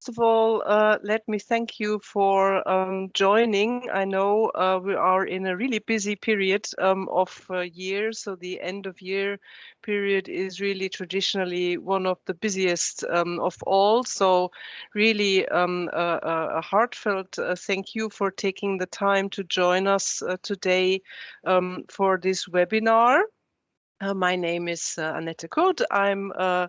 First of all, uh, let me thank you for um, joining. I know uh, we are in a really busy period um, of uh, year, so the end of year period is really traditionally one of the busiest um, of all. So really um, a, a, heartfelt uh, thank you for taking the time to join us uh, today um, for this webinar. Uh, my name is uh, Annette Kurt. I'm uh,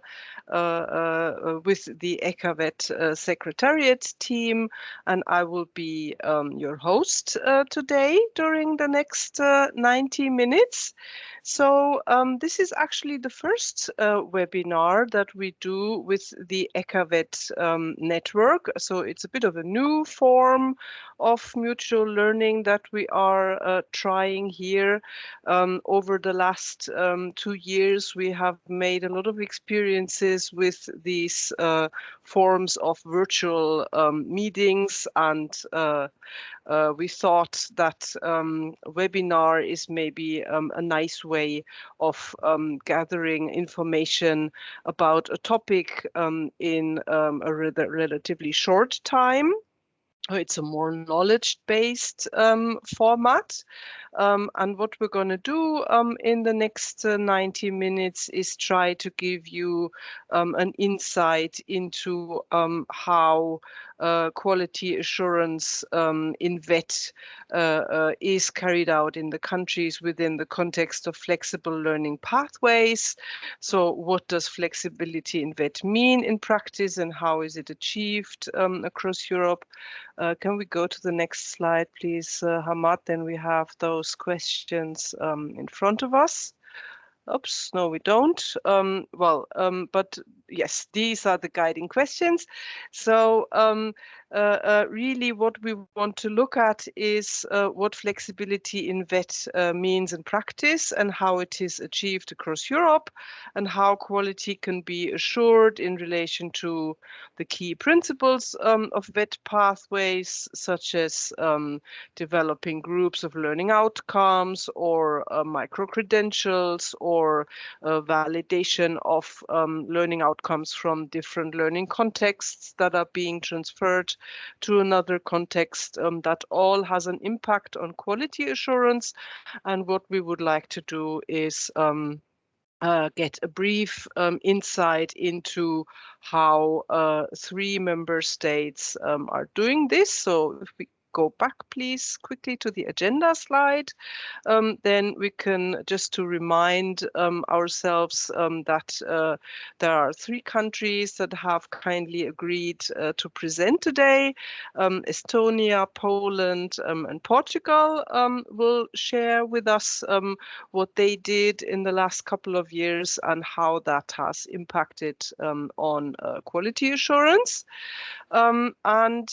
uh, uh with the EQAVET uh, Secretariat team, and I will be um, your host today during the next 90 minutes. So um, this is actually the first uh, webinar that we do with the EQAVET um, network. So it's a bit of a new form of mutual learning that we are uh, trying here. Um, over the last um, two years, we have made a lot of experiences with these uh, forms of virtual um, meetings and uh, uh, we thought that um, webinar is maybe um, a nice way of um, gathering information about a topic um, in a re relatively short time. It's a more knowledge-based um, format. Um, and what we're going to do um, in the next uh, 90 minutes is try to give you um, an insight into um, how quality assurance um, in VET uh, uh, is carried out in the countries within the context of flexible learning pathways. So what does flexibility in VET mean in practice and how is it achieved um, across Europe? Uh, can we go to the next slide, please, uh, Hamad? Then we have those questions um, in front of us. Oops, no, we don't. Um, well, um, but yes, these are the guiding questions. So um, really what we want to look at is uh, what flexibility in VET uh, means in practice and how it is achieved across Europe and how quality can be assured in relation to the key principles um, of VET pathways, such as um, developing groups of learning outcomes or uh, micro-credentials or uh, validation of um, learning outcomes from different learning contexts that are being transferred to another context um, that all has an impact on quality assurance. And what we would like to do is um, uh, get a brief um, insight into how uh, three member states um, are doing this. So if we go back, please, quickly to the agenda slide. Um, then we can, just to remind um, ourselves um, that uh, there are three countries that have kindly agreed uh, to present today. Um, Estonia, Poland, um, and Portugal um, will share with us what they did in the last couple of years and how that has impacted on uh, quality assurance. and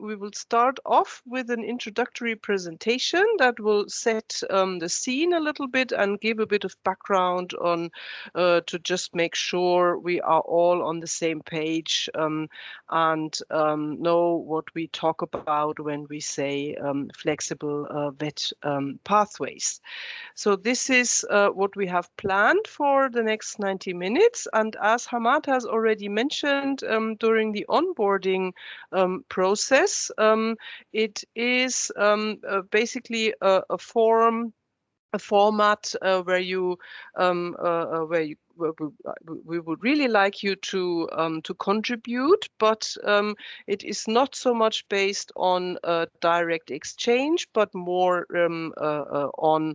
we will start off off with an introductory presentation that will set um, the scene a little bit and give a bit of background on uh, to just make sure we are all on the same page um, and um, know what we talk about when we say um, flexible uh, VET um, pathways. So this is uh, what we have planned for the next 90 minutes. And as Hamad has already mentioned um, during the onboarding process, it is um, uh, basically a, a, form, a format uh, where you, um, uh, uh where you we, uh, would really like you to um, to contribute, but um, it is not so much based on direct exchange, but more um, uh, on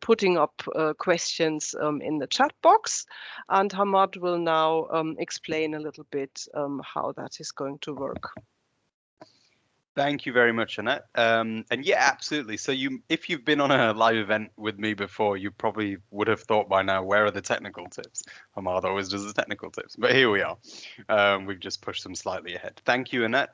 putting up questions um, in the chat box. And Hamad will now um, explain a little bit um, how that is going to work. Thank you very much, Annette. Um, and yeah, absolutely. So you, if you've been on a live event with me before, you probably would have thought by now, where are the technical tips? Hamad always does the technical tips, but here we are. Um, we've just pushed them slightly ahead. Thank you, Annette.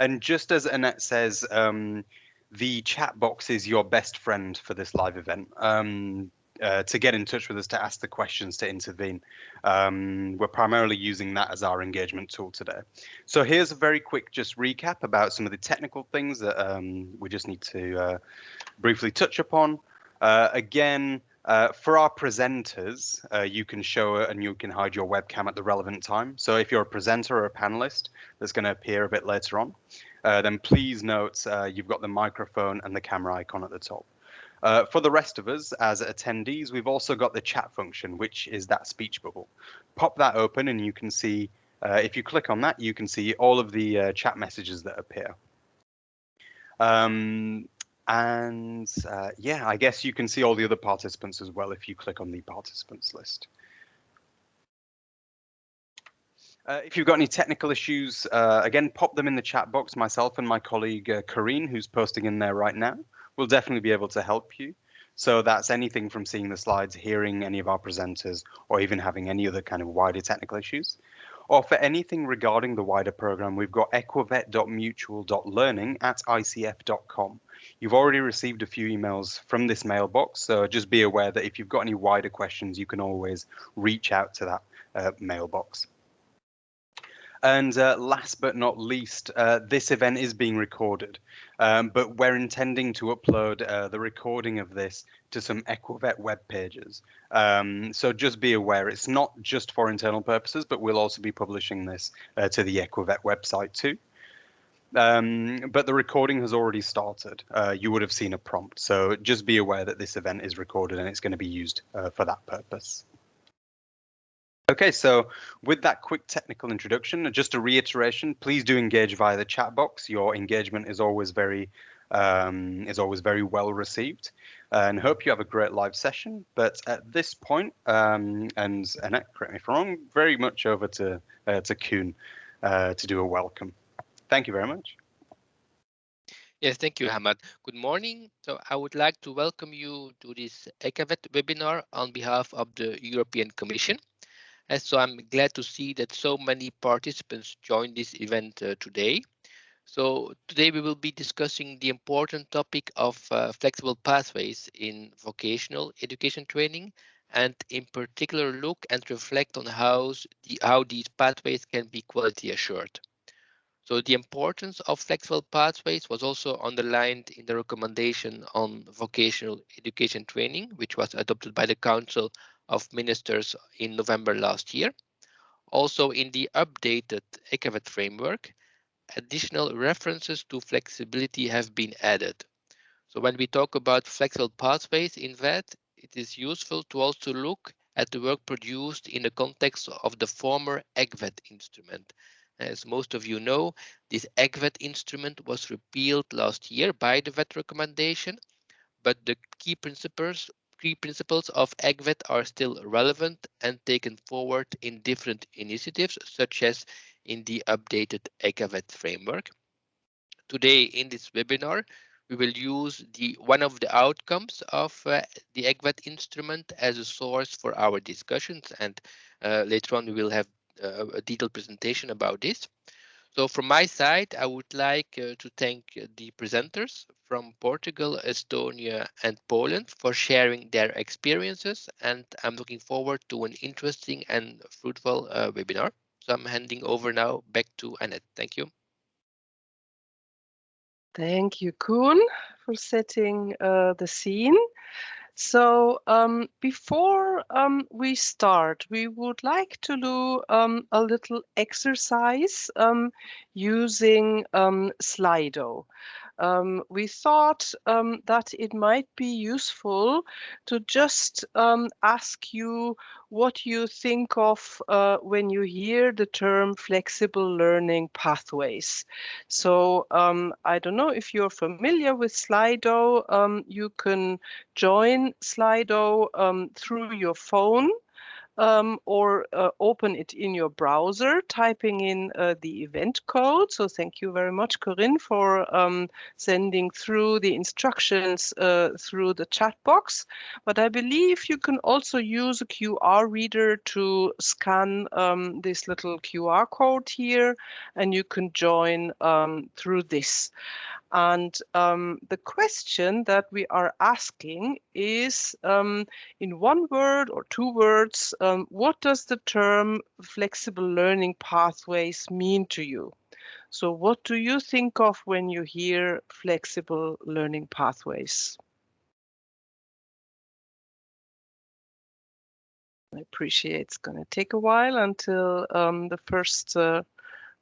And just as Annette says, um, the chat box is your best friend for this live event. Um, uh, to get in touch with us to ask the questions to intervene. Um, we're primarily using that as our engagement tool today. So here's a very quick just recap about some of the technical things that um, we just need to uh, briefly touch upon. Uh, again, Uh, for our presenters, uh, you can show and you can hide your webcam at the relevant time. So if you're a presenter or a panelist that's going to appear a bit later on, uh, then please note uh, you've got the microphone and the camera icon at the top. Uh, for the rest of us as attendees, we've also got the chat function, which is that speech bubble. Pop that open and you can see, uh, if you click on that, you can see all of the chat messages that appear. Um, and uh, yeah, I guess you can see all the other participants as well if you click on the participants list. Uh, if you've got any technical issues, uh, again, pop them in the chat box. Myself and my colleague uh, who's posting in there right now, will definitely be able to help you. So that's anything from seeing the slides, hearing any of our presenters, or even having any other kind of wider technical issues. Or for anything regarding the wider program, we've got eqavet.mutual.learning at icf.com. You've already received a few emails from this mailbox, so just be aware that if you've got any wider questions, you can always reach out to that uh, mailbox. And uh, last but not least, uh, this event is being recorded, um, but we're intending to upload uh, the recording of this to some EQAVET web pages. Um, so just be aware, it's not just for internal purposes, but we'll also be publishing this uh, to the EQAVET website too. Um, but the recording has already started. Uh, you would have seen a prompt. So just be aware that this event is recorded and it's going to be used uh, for that purpose. Okay, so with that quick technical introduction, just a reiteration, please do engage via the chat box. Your engagement is always very um, is always very well received and hope you have a great live session. But at this point, um, and Annette, correct me if I'm wrong, very much over to uh, to Kuhn uh, to do a welcome. Thank you very much. Yes, thank you, Hamad. Good morning. So I would like to welcome you to this EQAVET webinar on behalf of the European Commission. And so I'm glad to see that so many participants joined this event uh, today. So today we will be discussing the important topic of uh, flexible pathways in vocational education training and in particular look and reflect on how, the, how these pathways can be quality assured. So the importance of flexible pathways was also underlined in the recommendation on vocational education training, which was adopted by the Council of Ministers in November last year. Also in the updated EQAVET framework, additional references to flexibility have been added. So when we talk about flexible pathways in VET, it is useful to also look at the work produced in the context of the former ECVET instrument. As most of you know, this ECVET instrument was repealed last year by the VET recommendation, but the key principles key principles of ECVET are still relevant and taken forward in different initiatives, such as in the updated EQAVET framework. Today in this webinar, we will use the one of the outcomes of uh, the ECVET instrument as a source for our discussions and uh, later on we will have uh, a detailed presentation about this. So from my side, I would like uh, to thank the presenters from Portugal, Estonia and Poland for sharing their experiences and I'm looking forward to an interesting and fruitful uh, webinar. So I'm handing over now back to Annette. Thank you. Thank you, Kuhn, for setting uh, the scene. So um, before um, we start, we would like to do um, a little exercise um, using um, Slido um, we thought um, that it might be useful to just um, ask you what you think of uh, when you hear the term flexible learning pathways. So um, I don't know if you're familiar with Slido, um, you can join Slido um, through your phone um, or uh, open it in your browser, typing in uh, the event code. So thank you very much, Corinne, for um, sending through the instructions uh, through the chat box. But I believe you can also use a QR reader to scan um, this little QR code here, and you can join um, through this. And um, the question that we are asking is, um, in one word or two words, um, what does the term flexible learning pathways mean to you? So what do you think of when you hear flexible learning pathways? I appreciate it's going to take a while until um, the first uh,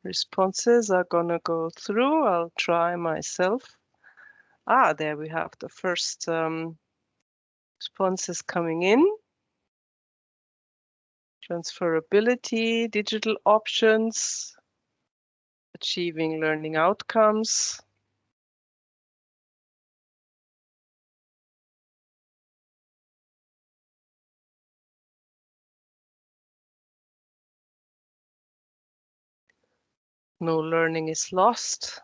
responses are going to go through. I'll try myself. Ah, there we have the first um, responses coming in. Transferability, digital options, achieving learning outcomes. No learning is lost.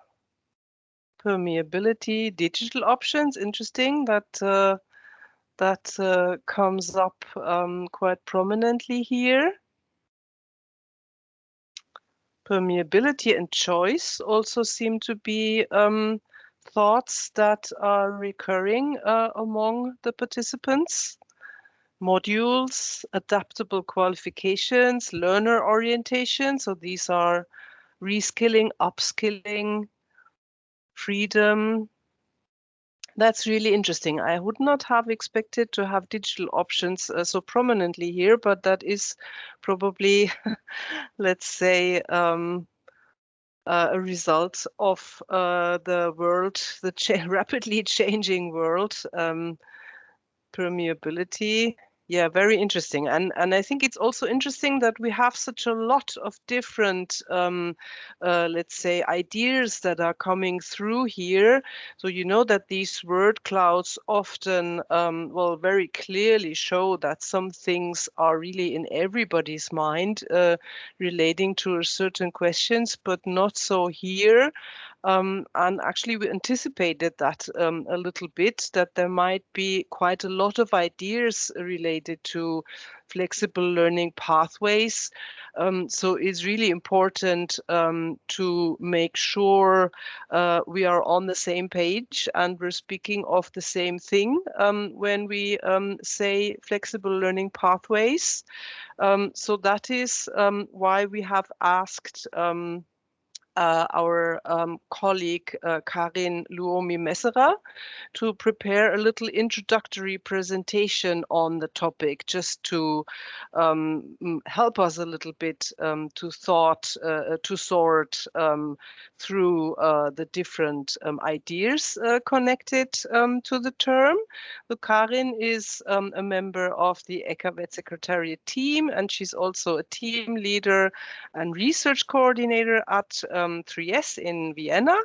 Permeability, digital options, interesting that uh, that uh, comes up um, quite prominently here. Permeability and choice also seem to be um, thoughts that are recurring uh, among the participants. Modules, adaptable qualifications, learner orientation. So these are reskilling, upskilling, freedom. That's really interesting. I would not have expected to have digital options uh, so prominently here, but that is probably, let's say, um, uh, a result of uh, the world, the cha rapidly changing world, um, permeability, yeah, very interesting. And and I think it's also interesting that we have such a lot of different, um, uh, let's say, ideas that are coming through here. So you know that these word clouds often, um, well, very clearly show that some things are really in everybody's mind uh, relating to certain questions, but not so here. Um, and actually, we anticipated that um, a little bit, that there might be quite a lot of ideas related to flexible learning pathways. Um, so it's really important um, to make sure uh, we are on the same page and we're speaking of the same thing um, when we um, say flexible learning pathways. so that is why we have asked uh, our um, colleague uh, Karin Luomi-Messerer to prepare a little introductory presentation on the topic, just to um, help us a little bit um, to thought, uh, to sort um, through uh, the different um, ideas uh, connected um, to the term. So Karin is a member of the EQAVET Secretariat team, and she's also a team leader and research coordinator at um, 3S in Vienna,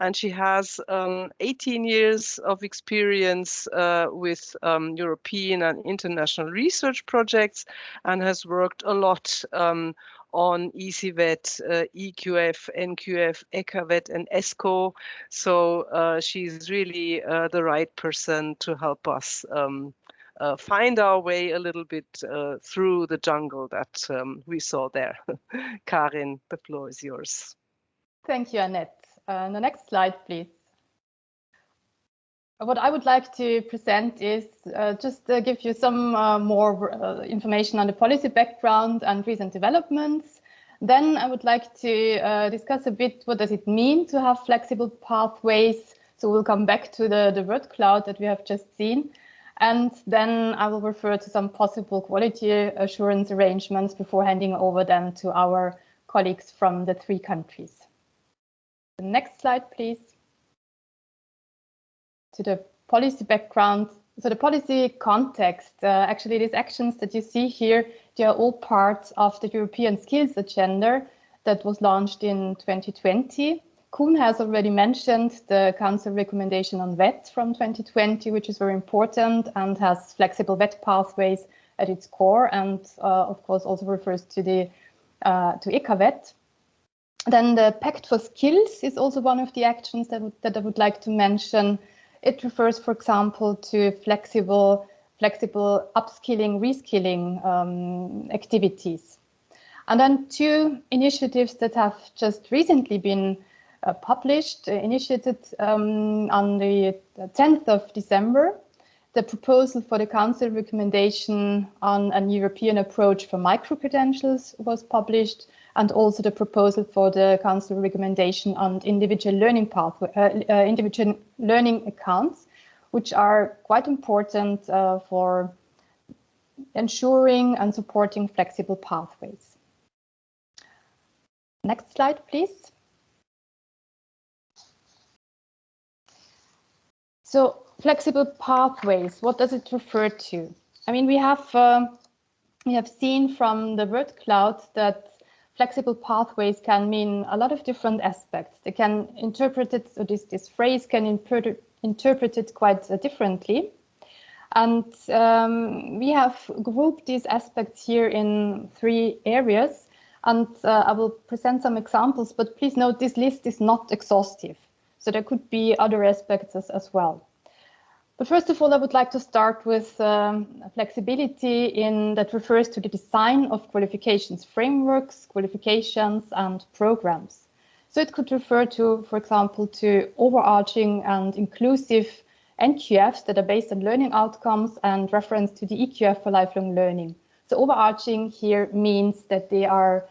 and she has um, 18 years of experience uh, with um, European and international research projects and has worked a lot um, on ECVET, uh, EQF, NQF, EQAVET, and ESCO. So uh, she's really uh, the right person to help us um, uh, find our way a little bit uh, through the jungle that um, we saw there. Karin, the floor is yours. Thank you, Annette. Uh, the next slide, please. What I would like to present is uh, just uh, give you some uh, more uh, information on the policy background and recent developments. Then I would like to uh, discuss a bit what does it mean to have flexible pathways. So we'll come back to the, the word cloud that we have just seen. And then I will refer to some possible quality assurance arrangements before handing over them to our colleagues from the three countries. The next slide, please. To the policy background. So the policy context, uh, actually these actions that you see here, they are all parts of the European Skills Agenda that was launched in 2020. Kuhn has already mentioned the Council recommendation on VET from 2020, which is very important and has flexible VET pathways at its core and uh, of course also refers to the uh, to EQAVET. Then the Pact for Skills is also one of the actions that, that I would like to mention. It refers, for example, to flexible, flexible upskilling, reskilling um, activities. And then two initiatives that have just recently been uh, published, uh, initiated um, on the 10th of December. The proposal for the Council recommendation on an European approach for micro-credentials was published, and also the proposal for the Council recommendation on individual learning pathway, uh, uh, individual learning accounts, which are quite important uh, for ensuring and supporting flexible pathways. Next slide, please. So flexible pathways, what does it refer to? I mean, we have um, we have seen from the word cloud that flexible pathways can mean a lot of different aspects. They can interpret it, so this, this phrase can interpret, interpret it quite uh, differently. And um, we have grouped these aspects here in three areas. And uh, I will present some examples, but please note this list is not exhaustive. So there could be other aspects as, as well. But first of all, I would like to start with um, flexibility in that refers to the design of qualifications frameworks, qualifications and programs. So it could refer to, for example, to overarching and inclusive NQFs that are based on learning outcomes and reference to the EQF for lifelong learning. So overarching here means that they are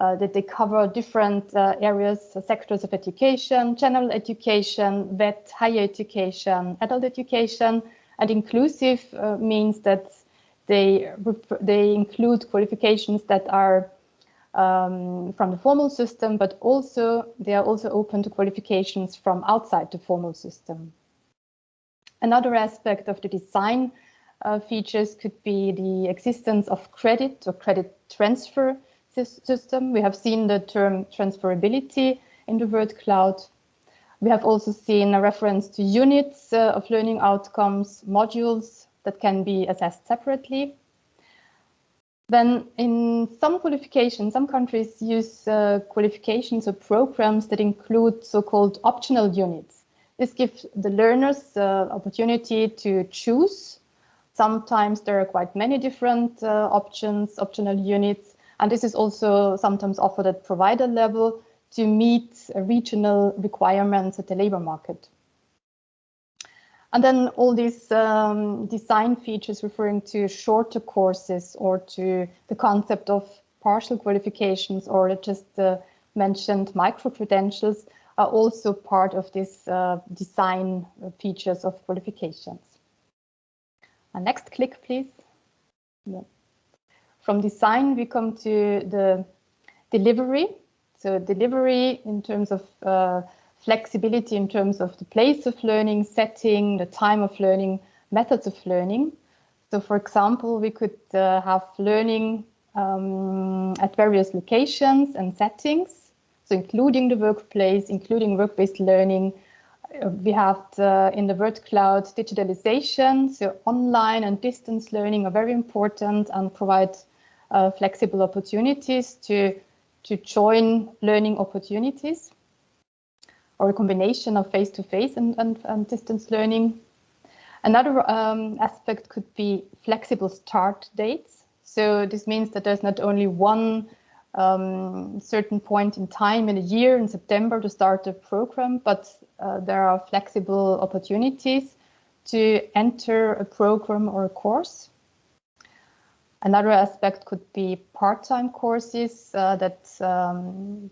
that they cover different uh, areas, uh, sectors of education, general education, vet, higher education, adult education, and inclusive uh, means that they they include qualifications that are um, from the formal system, but also they are also open to qualifications from outside the formal system. Another aspect of the design uh, features could be the existence of credit or credit transfer system. We have seen the term transferability in the word cloud. We have also seen a reference to units uh, of learning outcomes, modules that can be assessed separately. Then in some qualifications, some countries use uh, qualifications or programs that include so-called optional units. This gives the learners uh, opportunity to choose. Sometimes there are quite many different uh, options, optional units, and this is also sometimes offered at provider level to meet regional requirements at the labor market. And then all these um, design features referring to shorter courses or to the concept of partial qualifications or just uh, mentioned micro-credentials are also part of this uh, design features of qualifications. Uh, next click, please. Yeah. From design, we come to the delivery. So delivery in terms of uh, flexibility, in terms of the place of learning, setting, the time of learning, methods of learning. So for example, we could uh, have learning um, at various locations and settings. So including the workplace, including work-based learning. Uh, we have the, in the word cloud digitalization, so online and distance learning are very important and provide uh, flexible opportunities to, to join learning opportunities or a combination of face-to-face -face and, and, and, distance learning. Another um, aspect could be flexible start dates. So this means that there's not only one um, certain point in time in a year in September to start a program, but uh, there are flexible opportunities to enter a program or a course. Another aspect could be part-time courses uh, that um,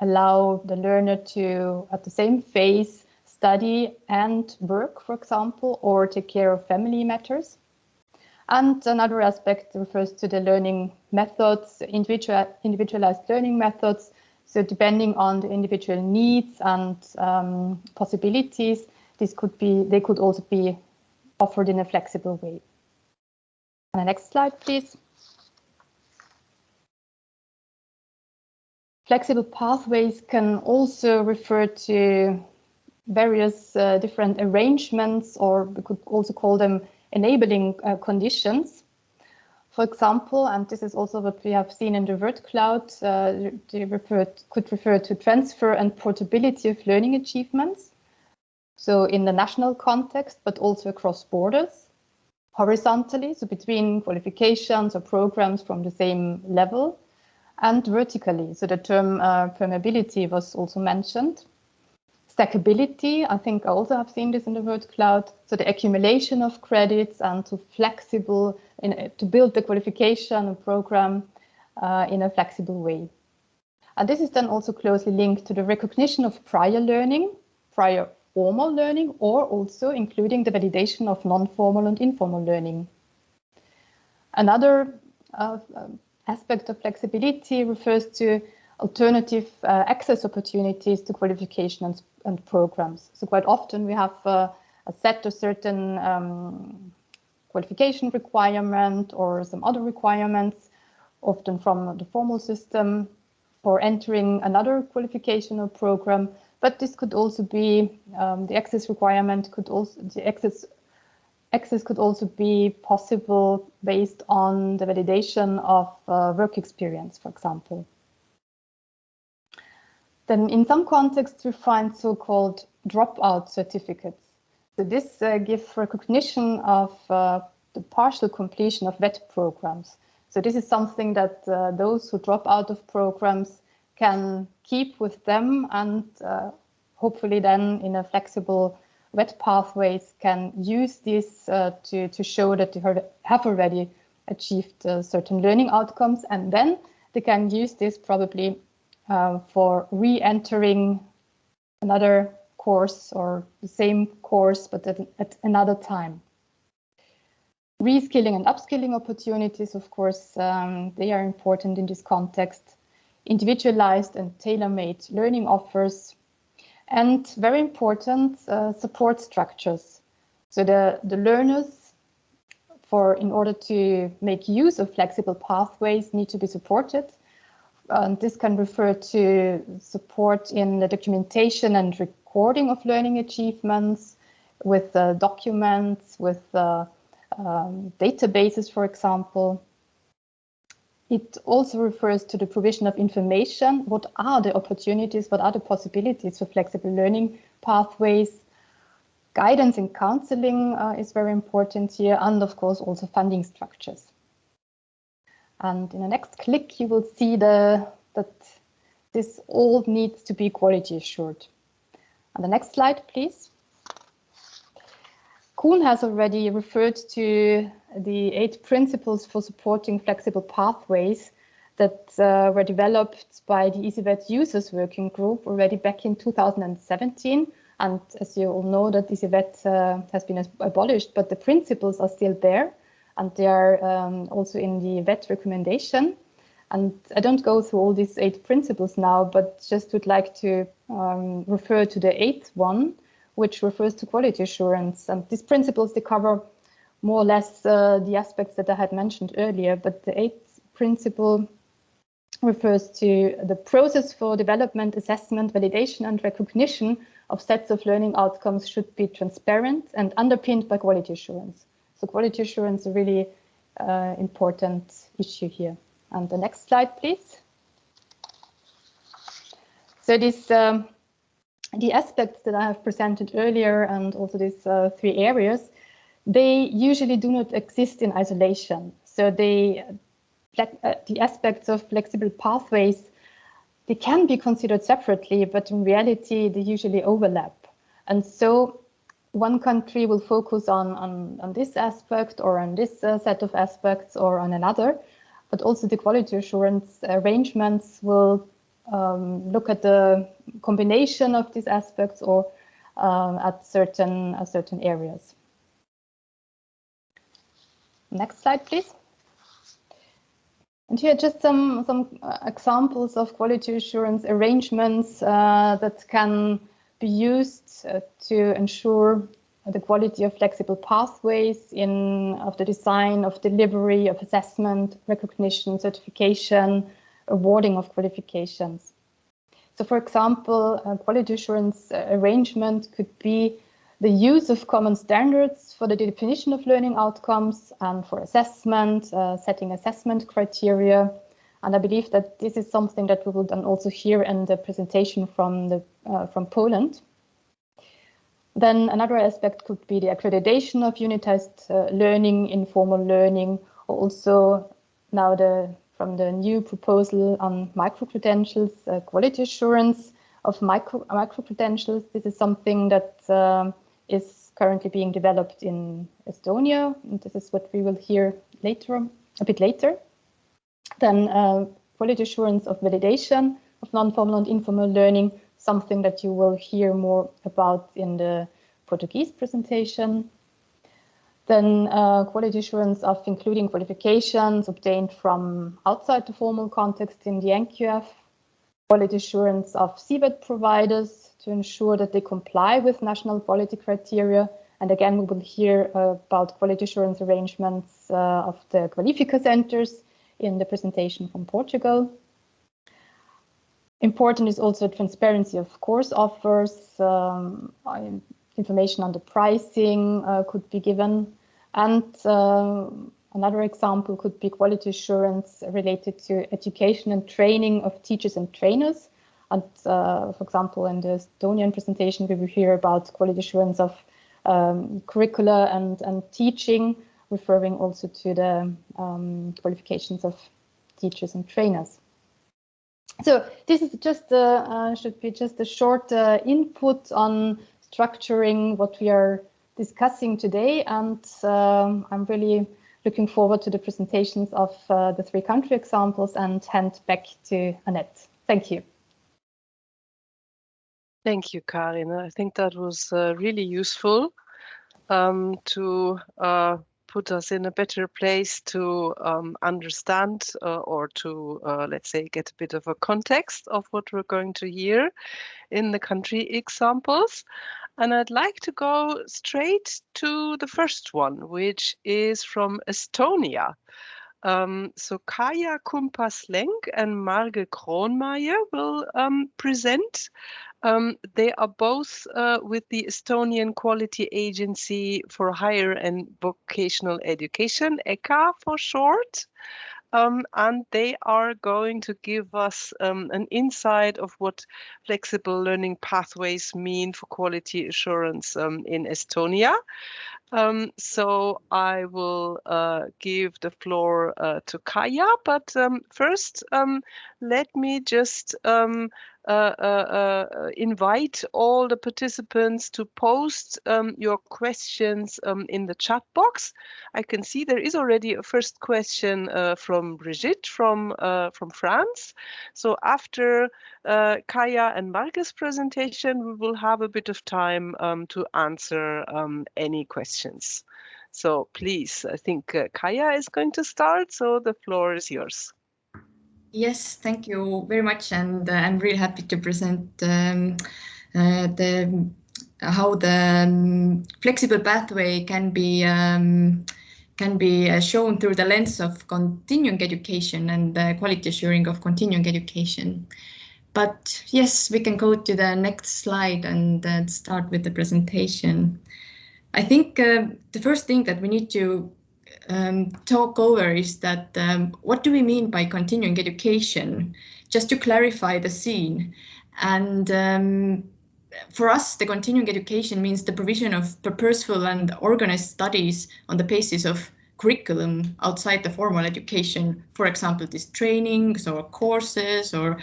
allow the learner to, at the same phase, study and work, for example, or take care of family matters. And another aspect refers to the learning methods, individual, individualized learning methods. So depending on the individual needs and um, possibilities, this could be, they could also be offered in a flexible way. The next slide, please. Flexible pathways can also refer to various uh, different arrangements, or we could also call them enabling uh, conditions. For example, and this is also what we have seen in the word cloud, uh, they refer, could refer to transfer and portability of learning achievements. So in the national context, but also across borders horizontally, so between qualifications or programs from the same level, and vertically. So the term uh, permeability was also mentioned. Stackability, I think I also have seen this in the word cloud. So the accumulation of credits and to flexible, in, to build the qualification or program uh, in a flexible way. And this is then also closely linked to the recognition of prior learning, prior formal learning or also including the validation of non-formal and informal learning. Another uh, aspect of flexibility refers to alternative uh, access opportunities to qualification and, and, programs. So quite often we have uh, a set of certain um, qualification requirement or some other requirements, often from the formal system for entering another qualification or program. But this could also be um, the access requirement could also the access access could also be possible based on the validation of uh, work experience, for example. Then in some contexts, we find so-called dropout certificates. So this uh, gives recognition of uh, the partial completion of VET programs. So this is something that uh, those who drop out of programs can keep with them and uh, hopefully then in a flexible VET pathways can use this uh, to, to show that they have already achieved uh, certain learning outcomes and then they can use this probably uh, for re-entering another course or the same course but at, at another time. Reskilling and upskilling opportunities, of course, um, they are important in this context. Individualized and tailor-made learning offers and very important uh, support structures. So the, the learners for in order to make use of flexible pathways need to be supported. And this can refer to support in the documentation and recording of learning achievements with uh, documents, with uh, um, databases, for example. It also refers to the provision of information. What are the opportunities? What are the possibilities for flexible learning pathways? Guidance and counseling uh, is very important here, and of course also funding structures. And in the next click, you will see the, that this all needs to be quality assured. On the next slide, please. Kuhn has already referred to the eight principles for supporting flexible pathways that uh, were developed by the ECVET Users Working Group already back in 2017. And as you all know, that ECVET uh, has been abolished, but the principles are still there. And they are um, also in the VET recommendation. And I don't go through all these eight principles now, but just would like to um, refer to the eighth one, which refers to quality assurance. And these principles, they cover more or less uh, the aspects that I had mentioned earlier, but the eighth principle refers to the process for development, assessment, validation and recognition of sets of learning outcomes should be transparent and underpinned by quality assurance. So quality assurance is a really uh, important issue here. And the next slide, please. So this um, the aspects that I have presented earlier and also these uh, three areas, they usually do not exist in isolation. So they, uh, the aspects of flexible pathways, they can be considered separately, but in reality, they usually overlap. And so one country will focus on, on, on this aspect or on this uh, set of aspects or on another, but also the quality assurance arrangements will um, look at the combination of these aspects or um, at certain uh, certain areas. Next slide, please. And here just some some uh, examples of quality assurance arrangements uh, that can be used uh, to ensure the quality of flexible pathways in of the design of delivery of assessment, recognition, certification, awarding of qualifications. So for example, a quality assurance uh, arrangement could be the use of common standards for the definition of learning outcomes and for assessment, uh, setting assessment criteria. And I believe that this is something that we will then also hear in the presentation from, the, uh, from Poland. Then another aspect could be the accreditation of unitized uh, learning, informal learning, also now the from the new proposal on micro-credentials, uh, quality assurance of micro, micro-credentials. This is something that uh, is currently being developed in Estonia. And this is what we will hear later, a bit later. Then uh, quality assurance of validation of non-formal and informal learning, something that you will hear more about in the Portuguese presentation. Then uh, quality assurance of including qualifications obtained from outside the formal context in the NQF, quality assurance of CVET providers to ensure that they comply with national quality criteria. And again, we will hear uh, about quality assurance arrangements uh, of the Qualifica centers in the presentation from Portugal. Important is also transparency of course offers, um, information on the pricing uh, could be given and uh, another example could be quality assurance related to education and training of teachers and trainers. And uh, for example, in the Estonian presentation, we will hear about quality assurance of um, curricula and, and teaching, referring also to the um, qualifications of teachers and trainers. So this is just uh, uh, should be just a short uh, input on structuring what we are discussing today. And um, I'm really looking forward to the presentations of uh, the three country examples and hand back to Annette. Thank you. Thank you, Karin. I think that was uh, really useful um, to uh, put us in a better place to um, understand uh, or to, uh, let's say, get a bit of a context of what we're going to hear in the country examples. And I'd like to go straight to the first one, which is from Estonia. Um, so Kaia Kumpas-Lenk and Marge Kronmeier will um, present. Um, they are both uh, with the Estonian Quality Agency for Higher and Vocational Education, EQHA for short um, and they are going to give us um, an insight of what flexible learning pathways mean for quality assurance um, in Estonia. Um, so I will uh, give the floor uh, to Kaia, but um, first um, let me just uh, uh, uh, invite all the participants to post um, your questions um, in the chat box. I can see there is already a first question uh, from Brigitte from from France. So after Kaia and Marcus' presentation, we will have a bit of time um, to answer um, any questions. So please, I think Kaia is going to start, so the floor is yours. Yes, thank you very much, and uh, I'm really happy to present um, uh, the how the um, flexible pathway can be um, can be uh, shown through the lens of continuing education and the quality assuring of continuing education. But yes, we can go to the next slide and uh, start with the presentation. I think uh, the first thing that we need to um, talk over is that um, what do we mean by continuing education? Just to clarify the scene. And um, for us, the continuing education means the provision of purposeful and organized studies on the basis of curriculum outside the formal education. For example, these trainings or courses or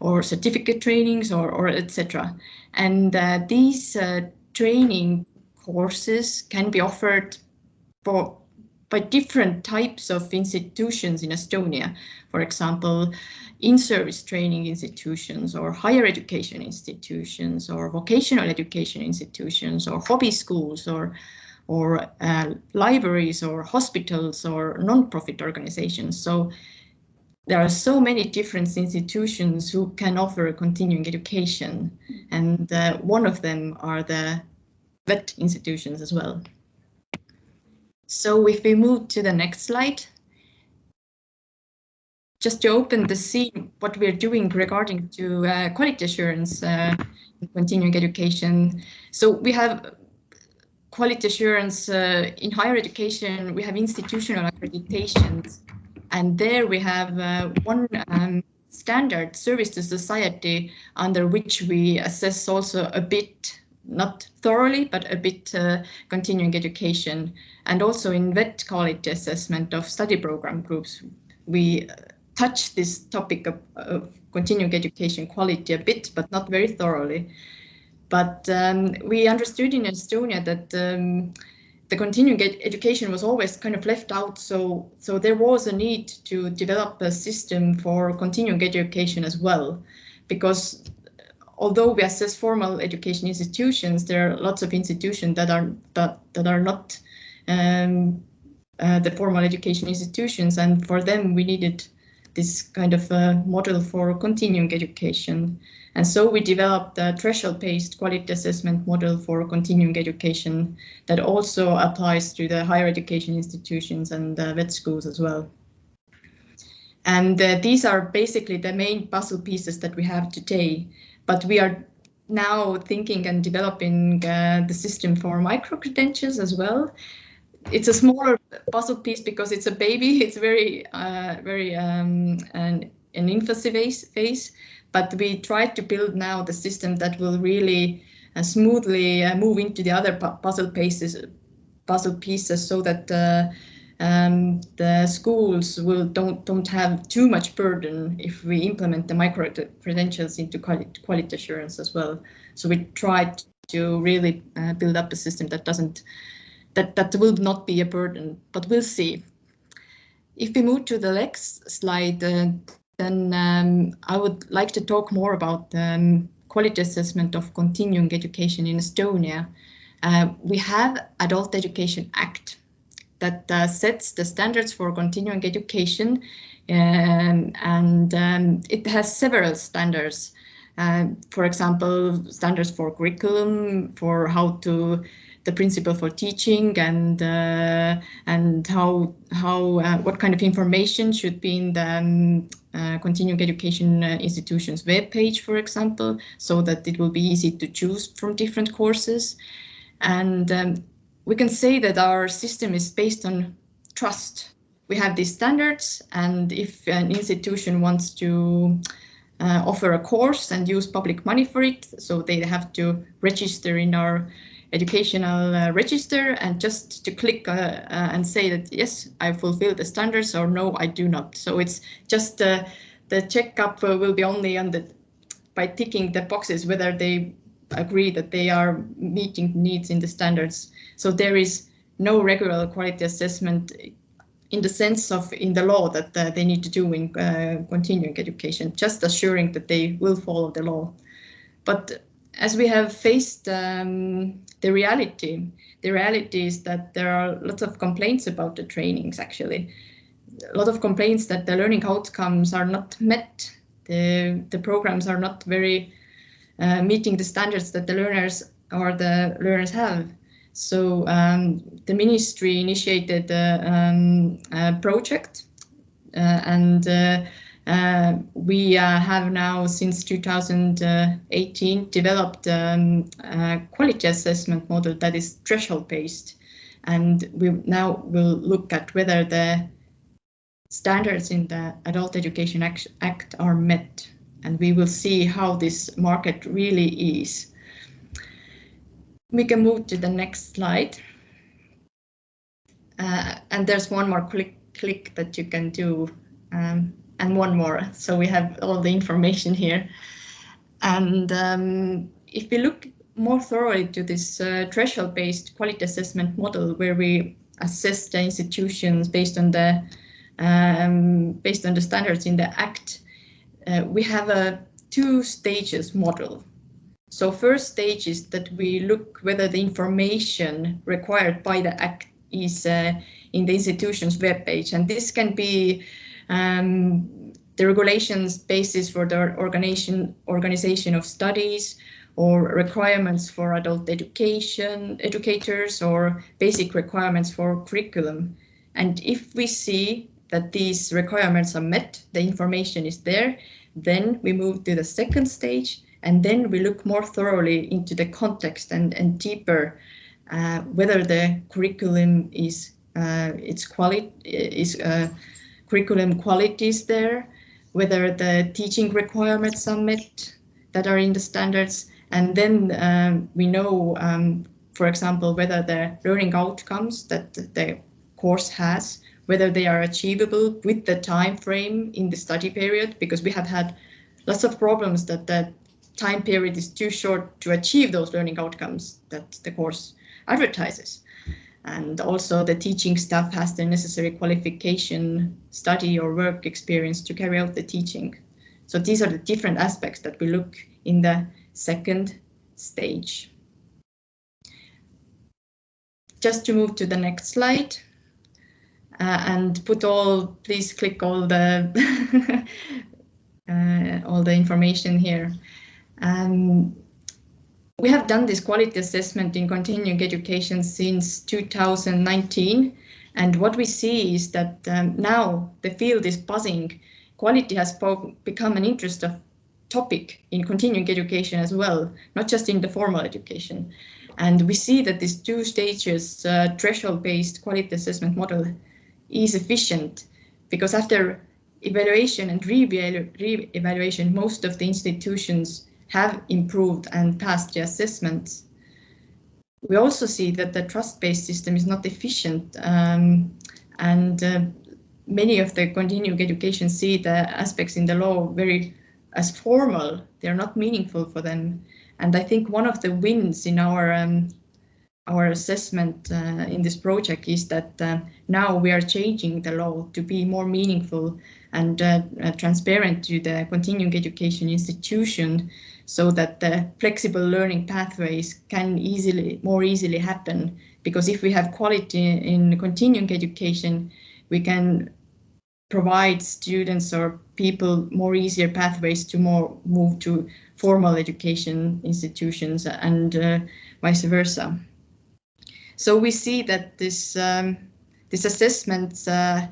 or certificate trainings or, or etc. And uh, these uh, training courses can be offered for by different types of institutions in Estonia. For example, in-service training institutions or higher education institutions or vocational education institutions or hobby schools or or uh, libraries or hospitals or non-profit organizations. So there are so many different institutions who can offer continuing education and uh, one of them are the VET institutions as well. So if we move to the next slide, just to open the scene, what we're doing regarding to uh, quality assurance uh, in continuing education. So we have quality assurance uh, in higher education, we have institutional accreditations, and there we have uh, one um, standard service to society under which we assess also a bit not thoroughly, but a bit uh, continuing education. And also in VET quality assessment of study program groups, we uh, touch this topic of, of, continuing education quality a bit, but not very thoroughly. But um, we understood in Estonia that um, the continuing ed education was always kind of left out. So, so there was a need to develop a system for continuing education as well, because although we assess formal education institutions, there are lots of institutions that are that that are not um, uh, the formal education institutions. And for them, we needed this kind of a model for continuing education. And so we developed a threshold-based quality assessment model for continuing education that also applies to the higher education institutions and uh, vet schools as well. And uh, these are basically the main puzzle pieces that we have today. But we are now thinking and developing uh, the system for micro-credentials as well. It's a smaller puzzle piece because it's a baby. It's very, uh, very um, an, an infancy phase, phase, but we try to build now the system that will really uh, smoothly uh, move into the other puzzle pieces, puzzle pieces, so that uh, um, the schools will don't don't have too much burden if we implement the micro credentials into quality, quality assurance as well. So we try to really uh, build up a system that doesn't that that will not be a burden, but we'll see. If we move to the next slide, uh, then um, I would like to talk more about um, quality assessment of continuing education in Estonia. Uh, we have Adult Education Act that uh, sets the standards for continuing education um, and um, it has several standards. Uh, for example, standards for curriculum, for how to the principle for teaching and uh, and how how uh, what kind of information should be in the um, uh, continuing education uh, institutions web page, for example, so that it will be easy to choose from different courses. And um, we can say that our system is based on trust. We have these standards, and if an institution wants to uh, offer a course and use public money for it, so they have to register in our educational uh, register and just to click uh, uh, and say that yes, I fulfill the standards or no, I do not. So it's just uh, the checkup uh, will be only on the by ticking the boxes whether they agree that they are meeting needs in the standards. So there is no regular quality assessment in the sense of in the law that uh, they need to do in uh, continuing education, just assuring that they will follow the law. But as we have faced um, the reality, the reality is that there are lots of complaints about the trainings actually. A lot of complaints that the learning outcomes are not met. The, the programs are not very uh, meeting the standards that the learners or the learners have. So um, the ministry initiated a, um, a project uh, and uh, uh we uh, have now since 2018 developed um, a quality assessment model that is threshold based and we now will look at whether the standards in the Adult Education Act are met and we will see how this market really is. We can move to the next slide. Uh, and there's one more click, click that you can do um, and one more. So we have all the information here. And um, if we look more thoroughly to this uh, threshold-based quality assessment model where we assess the institutions based on the um, based on the standards in the Act, uh, we have a two stages model. So first stage is that we look whether the information required by the Act is uh, in the institution's web page. And this can be um, the regulations basis for the organization, organization of studies or requirements for adult education, educators or basic requirements for curriculum. And if we see that these requirements are met, the information is there, then we move to the second stage and then we look more thoroughly into the context and, and deeper uh, whether the curriculum is uh, its quality is uh, curriculum quality is there, whether the teaching requirements are met that are in the standards, and then um, we know, um, for example, whether the learning outcomes that the course has whether they are achievable with the time frame in the study period, because we have had lots of problems that the time period is too short to achieve those learning outcomes that the course advertises. And also the teaching staff has the necessary qualification, study or work experience to carry out the teaching. So these are the different aspects that we look in the second stage. just to move to the next slide uh, and put all, please click all the uh, all the information here. Um, we have done this quality assessment in continuing education since 2019. And what we see is that um, now the field is buzzing. Quality has become an interest of topic in continuing education as well, not just in the formal education. And we see that this two stages uh, threshold-based quality assessment model is efficient because after evaluation and re-evaluation, most of the institutions have improved and passed the assessments. We also see that the trust-based system is not efficient um, and uh, many of the continuing education see the aspects in the law very as formal. They're not meaningful for them. And I think one of the wins in our um, our assessment uh, in this project is that uh, now we are changing the law to be more meaningful and uh transparent to the continuing education institution so that the flexible learning pathways can easily, more easily happen. Because if we have quality in continuing education, we can provide students or people more easier pathways to more move to formal education institutions and uh, vice versa. So we see that this um, this assessment, uh,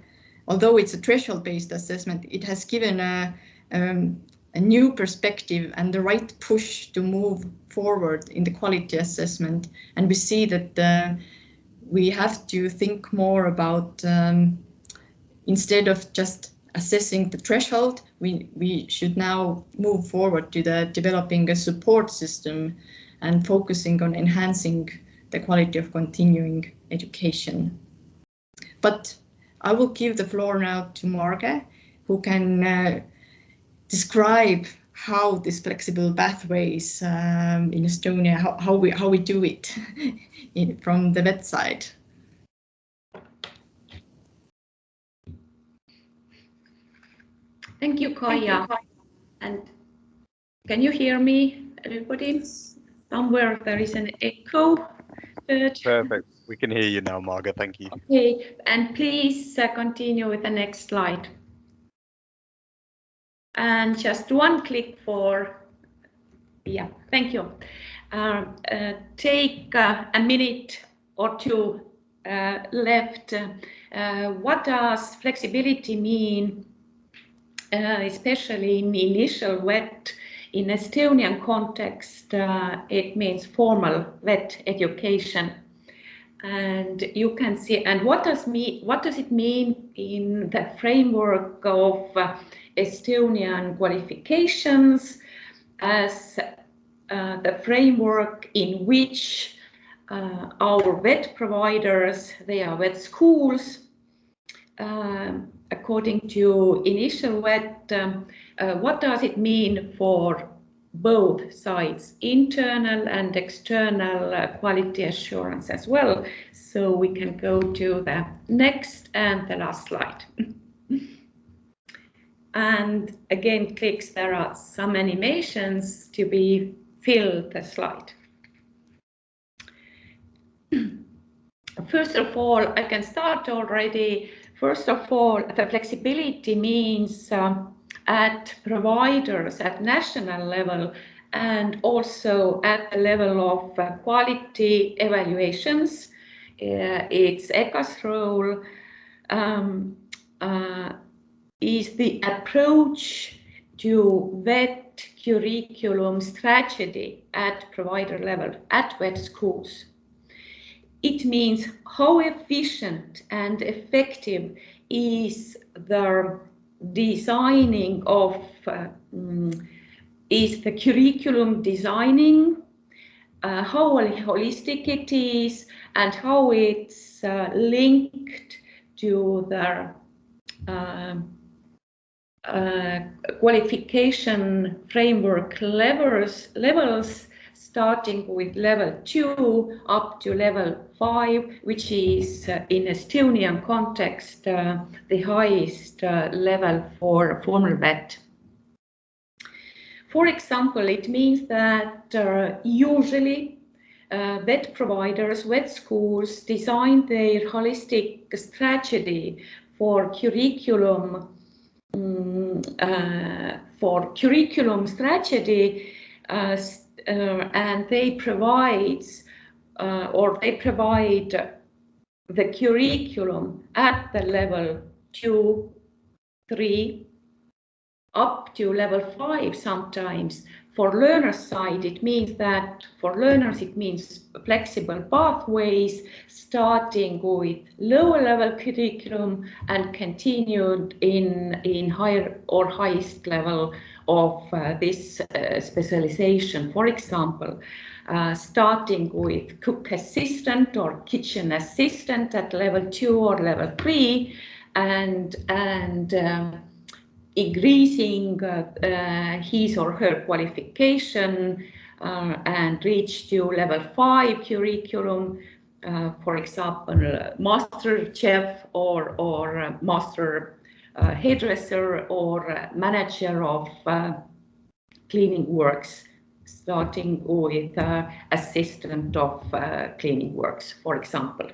although it's a threshold-based assessment, it has given a, um, a new perspective and the right push to move forward in the quality assessment. And we see that uh, we have to think more about um, instead of just assessing the threshold, we, we should now move forward to the developing a support system and focusing on enhancing the quality of continuing education. But I will give the floor now to Marge, who can uh, describe how this flexible pathways um, in Estonia, how, how, we how we do it in, from the vet side. Thank you, Kaia. And can you hear me, everybody? Somewhere there is an echo. But... Perfect. We can hear you now, Marga. Thank you. Okay, and please uh, continue with the next slide and just one click for, yeah, thank you. Uh, uh, take uh, a minute or two uh, left. Uh, what does flexibility mean, uh, especially in initial vet? In Estonian context, it means formal vet education and you can see and what does me what does it mean in the framework of uh, Estonian qualifications as uh, the framework in which uh, our vet providers, they are vet schools, um, according to initial vet, um, uh, what does it mean for both sides, internal and external uh, quality assurance as well. So we can go to the next and the last slide. And again, clicks, there are some animations to be filled the slide. First of all, I can start already. First of all, the flexibility means um, at providers at national level and also at the level of uh, quality evaluations. Uh, it's EKKA's role um, uh, is the approach to vet curriculum strategy at provider level, at vet schools. It means how efficient and effective is the designing of, uh, is the curriculum designing, uh, how holistic it is, and how it's uh, linked to the um, uh, qualification framework levels, levels starting with level two up to level five, which is uh, in Estonian context uh, the highest uh, level for formal vet. For example, it means that uh, usually uh, vet providers, vet schools design their holistic strategy for curriculum um, uh, for curriculum strategy uh, uh, and they provide or they provide the curriculum at the level two, three, up to level five sometimes. For learners side, it means that for learners, it means flexible pathways, starting with lower level curriculum and continued in, in higher or highest level of uh, this uh, specialization. For example, uh, starting with cook assistant or kitchen assistant at level two or level three, and and um, increasing uh, uh, his or her qualification uh, and reach to level five curriculum, for example, master chef or, or master hairdresser or manager of cleaning works starting with uh, assistant of uh, cleaning works, for example.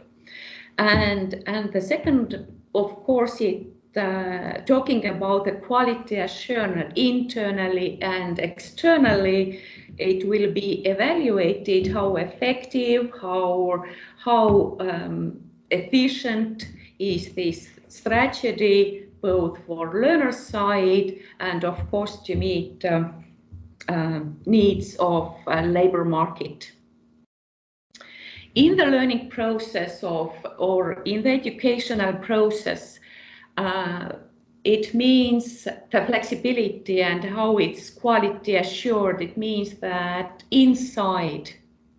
And, and the second, of course, it uh, talking about the quality assurance internally and externally, it will be evaluated how effective, how, how um, efficient is this strategy, both for learner side and of course to meet uh, uh, needs of labor market. In the learning process of, or in the educational process, uh, it means the flexibility and how it's quality assured. It means that inside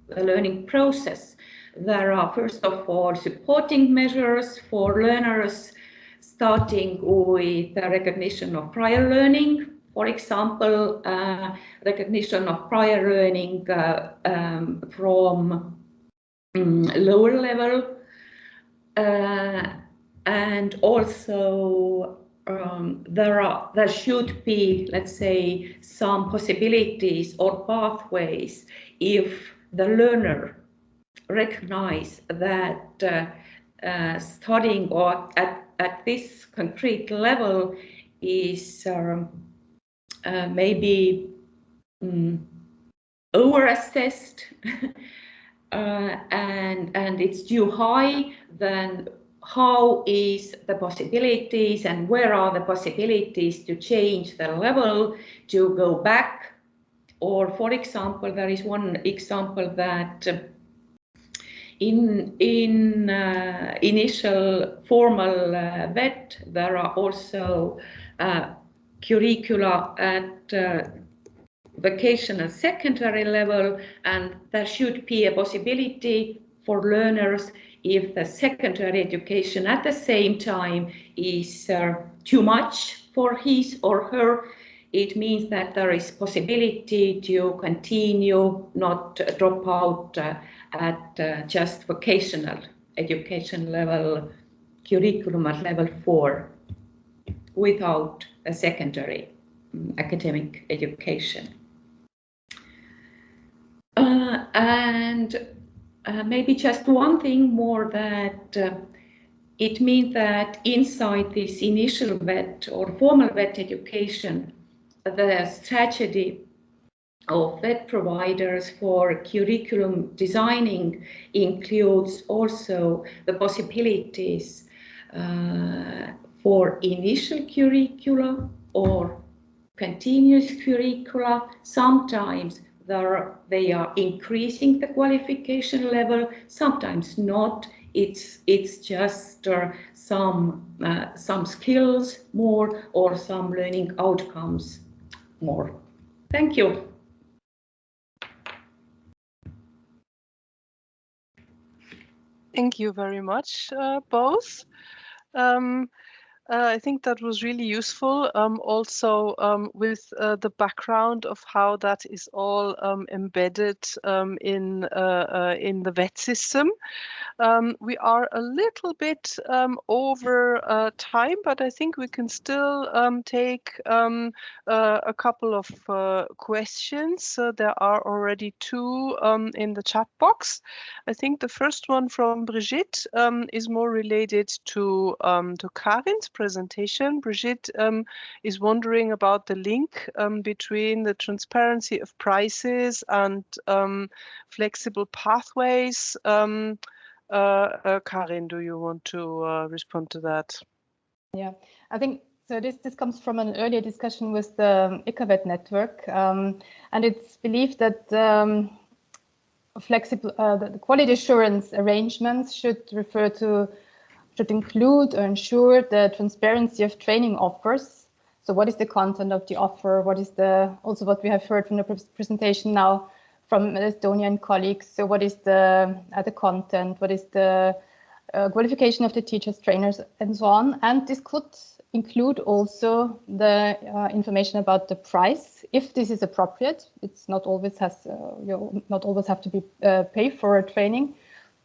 the learning process, there are first of all supporting measures for learners, starting with the recognition of prior learning. For example, uh, recognition of prior learning uh, um, from um, lower level uh, and also um, there are there should be let's say some possibilities or pathways if the learner recognize that uh, uh, studying or at, at this concrete level is um, uh, maybe um, over assessed uh, and and it's too high then how is the possibilities and where are the possibilities to change the level to go back? Or for example there is one example that in in uh, initial formal uh, vet there are also uh, curricula at uh, vocational secondary level and there should be a possibility for learners if the secondary education at the same time is uh, too much for his or her, it means that there is possibility to continue, not drop out uh, at uh, just vocational education level, curriculum at level four, without a secondary um, academic education. Uh, and uh, maybe just one thing more that uh, it means that inside this initial vet or formal vet education, the strategy of vet providers for curriculum designing includes also the possibilities uh, for initial curricula or continuous curricula, sometimes they are increasing the qualification level, sometimes not. It's, it's just uh, some, uh, some skills more or some learning outcomes more. Thank you. Thank you very much, uh, both. Um, uh, I think that was really useful. Um, also, um, with uh, the background of how that is all um, embedded um, in uh, uh, in the VET system. Um, we are a little bit um, over uh, time, but I think we can still take uh, a couple of questions. there are already two in the chat box. I think the first one from Brigitte is more related to to Karin's presentation. Brigitte um, is wondering about the link um, between the transparency of prices and um, flexible pathways. Um, uh, uh, Karin, do you want to uh, respond to that? Yeah, I think so. This this comes from an earlier discussion with the EQAVET network, um, and it's believed that um, flexible uh, the quality assurance arrangements should refer to should include or ensure the transparency of training offers. So what is the content of the offer? What is the, also what we have heard from the presentation now from Estonian colleagues. So what is the, uh, the content? What is the uh, qualification of the teachers, trainers, and so on? And this could include also the uh, information about the price, if this is appropriate. It's not always has, uh, you not always have to be uh, pay for a training,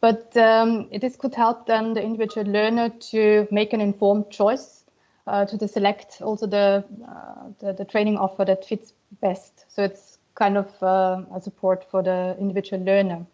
but um, this could help then the individual learner to make an informed choice uh, to select also the, uh, the, the training offer that fits best. So it's kind of uh, a support for the individual learner.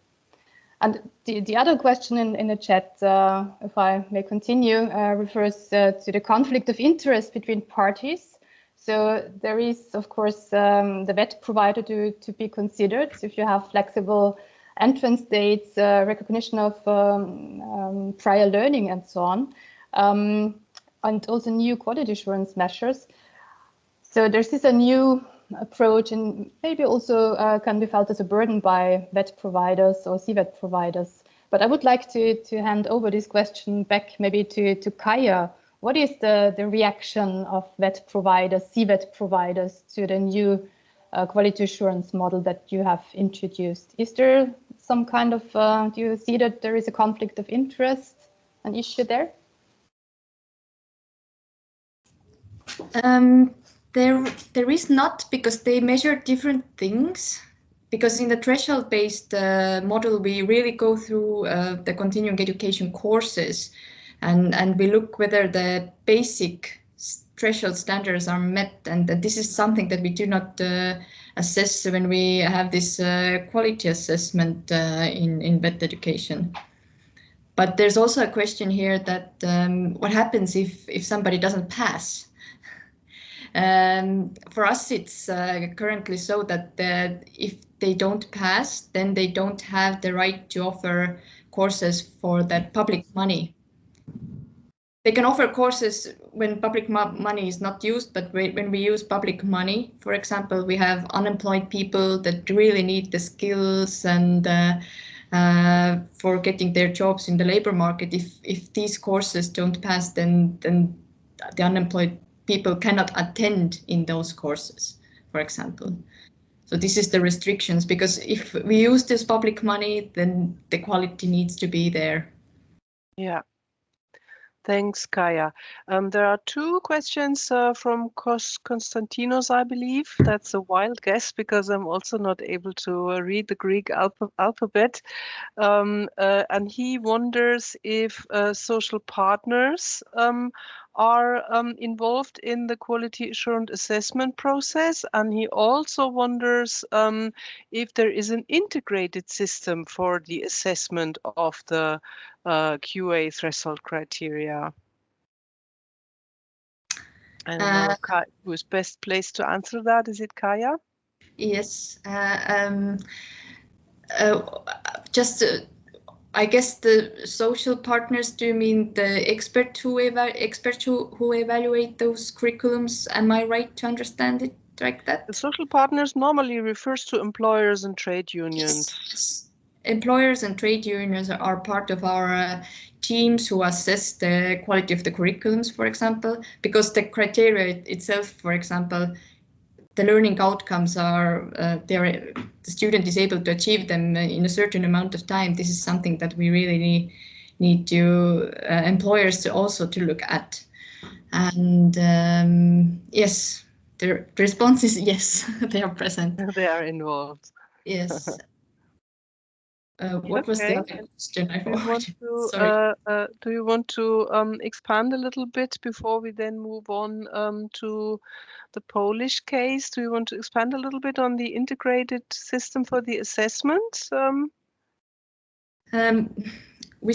And the, the other question in, in the chat, uh, if I may continue, uh, refers uh, to the conflict of interest between parties. So there is, of course, um, the VET provider to, to be considered. So if you have flexible entrance dates, uh, recognition of um, um, prior learning and so on, um, and also new quality assurance measures. So there's this a new approach and maybe also uh, can be felt as a burden by VET providers or CVET providers. But I would like to, to hand over this question back maybe to, to Kaia. What is the, the reaction of VET providers, CVET providers to the new uh, quality assurance model that you have introduced? Is there some kind of, uh, do you see that there is a conflict of interest, an issue there? Um, there, there is not because they measure different things. Because in the threshold-based uh, model, we really go through uh, the continuing education courses, and and we look whether the basic threshold standards are met, and that this is something that we do not uh, assess when we have this uh, quality assessment uh, in, in VET education. But there's also a question here that um, what happens if, if somebody doesn't pass? Um, for us, it's uh, currently so that if they don't pass, then they don't have the right to offer courses for the public money. They can offer courses when public money is not used, but when we use public money, for example, we have unemployed people that really need the skills and uh, uh, for getting their jobs in the labor market. If if these courses don't pass, then then the unemployed people cannot attend in those courses, for example. So this is the restrictions because if we use this public money, then the quality needs to be there. Yeah. Thanks, Kaia. Um, there are two questions uh, from Kos Konstantinos, I believe. That's a wild guess because I'm also not able to uh, read the Greek alpha alphabet. Um, uh, and he wonders if uh, social partners um, are um, involved in the quality assurance assessment process. And he also wonders um, if there is an integrated system for the assessment of the uh, QA threshold criteria. And uh, who is best placed to answer that? Is it Kaia? Yes. Uh, um, uh, just uh, I guess the social partners do you mean the expert who experts who, who evaluate those curriculums? Am I right to understand it like that? The social partners normally refers to employers and trade unions. Yes. Employers and trade unions are part of our uh, teams who assess the quality of the curriculums, for example, because the criteria itself, for example, the learning outcomes are uh, the student is able to achieve them in a certain amount of time. This is something that we really need, need to uh, employers to also to look at. And um, yes, the response is yes, they are present. They are involved. Yes. Uh, what was the other question? I Do you want forgot. to, uh, uh, do you want to um, expand a little bit before we then move on um, to the Polish case? Do you want to expand a little bit on the integrated system for the assessment? Um, Um, we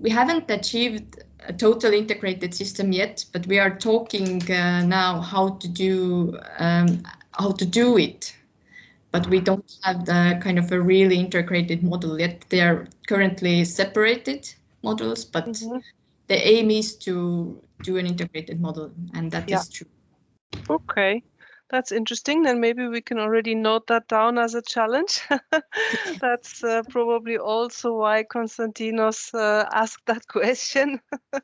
we haven't achieved a total integrated system yet, but we are talking uh, now how to do um, how to do it. But we don't have the kind of a really integrated model yet. They are currently separated models, but Mhm. the aim is to do an integrated model, and that is Yeah. true. Okay, that's interesting. Then maybe we can already note that down as a challenge. That's uh, probably also why Konstantinos uh, asked that question.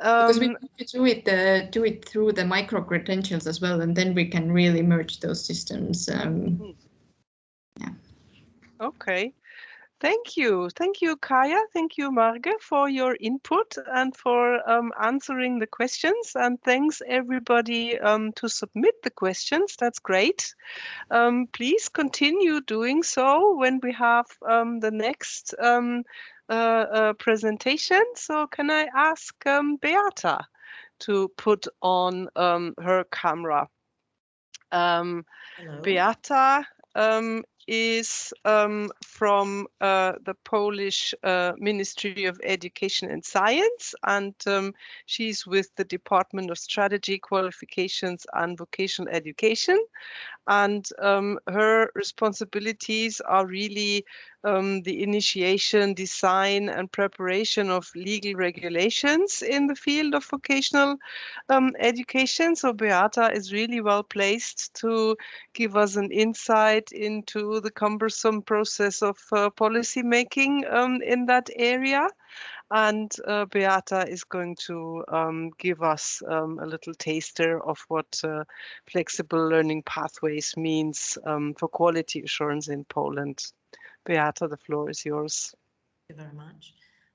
Because we um, need to do it uh, do it through the micro credentials as well, and then we can really merge those systems. Um, Okay. Thank you. Thank you, Kaia. Thank you, Marge, for your input and for um, answering the questions. And thanks, everybody, um, to submit the questions. That's great. Um, please continue doing so when we have um, the next um, uh, uh, presentation. So, can I ask um, Beata to put on um, her camera? Um. Beata um, is um, from uh, the Polish uh, Ministry of Education and Science, and um, she's with the Department of Strategy, Qualifications and Vocational Education. And um, her responsibilities are really um, the initiation, design, and preparation of legal regulations in the field of vocational um, education. So Beata is really well placed to give us an insight into the cumbersome process of uh, policy making um, in that area. And uh, Beata is going to um, give us um, a little taster of what uh, flexible learning pathways means um, for quality assurance in Poland. Beata, the floor is yours. Thank you very much.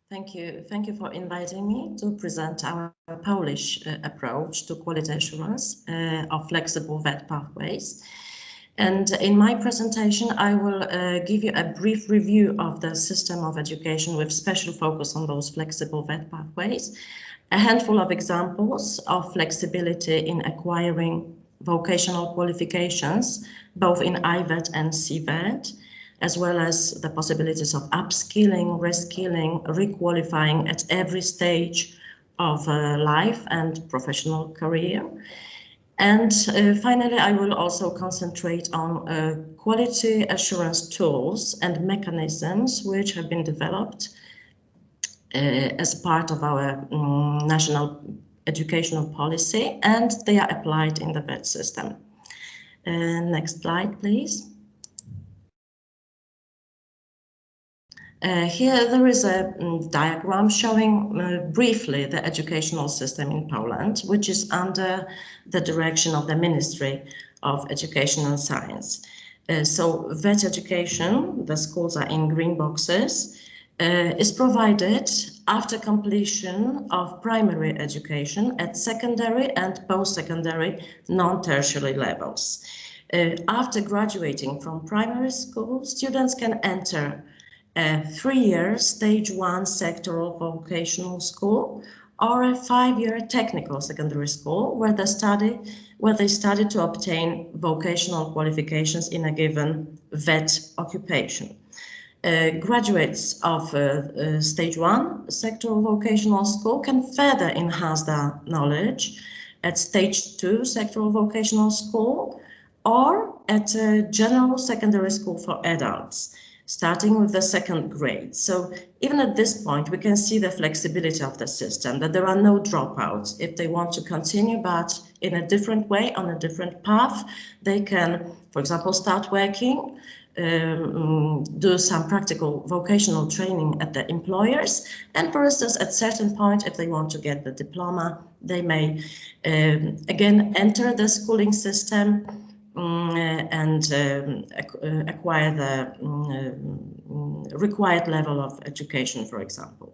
Thank you. Thank you for inviting me to present our Polish uh, approach to quality assurance uh, of flexible VET pathways. And in my presentation, I will uh, give you a brief review of the system of education with special focus on those flexible VET pathways, a handful of examples of flexibility in acquiring vocational qualifications, both in IVET and CVET, as well as the possibilities of upskilling, reskilling, requalifying at every stage of uh, life and professional career. And uh, finally, I will also concentrate on uh, quality assurance tools and mechanisms which have been developed uh, as part of our um, national educational policy and they are applied in the VET system. Uh, next slide, please. Uh, here there is a um, diagram showing uh, briefly the educational system in Poland, which is under the direction of the Ministry of Education and Science. Uh, so VET education, the schools are in green boxes, uh, is provided after completion of primary education at secondary and post-secondary non-tertiary levels. Uh, after graduating from primary school, students can enter a three-year stage one sectoral vocational school or a five-year technical secondary school where they study where they study to obtain vocational qualifications in a given VET occupation. Uh, graduates of uh, uh, stage one sectoral vocational school can further enhance their knowledge at stage two sectoral vocational school or at a general secondary school for adults starting with the second grade. So even at this point, we can see the flexibility of the system, that there are no dropouts. If they want to continue, but in a different way, on a different path, they can, for example, start working, um, do some practical vocational training at the employers. And for instance, at certain point, if they want to get the diploma, they may um, again enter the schooling system and um, ac acquire the um, required level of education, for example.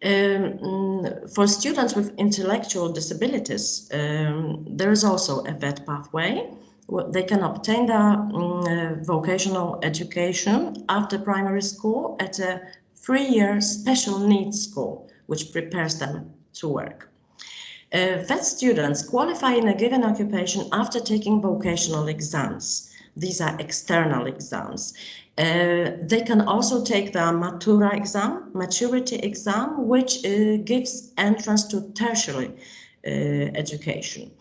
Um, mm, for students with intellectual disabilities, um, there is also a VET pathway. They can obtain their uh, vocational education after primary school at a three-year special needs school, which prepares them to work. Uh, VET students qualify in a given occupation after taking vocational exams. These are external exams. Uh, they can also take the Matura exam, maturity exam, which uh, gives entrance to tertiary uh, education.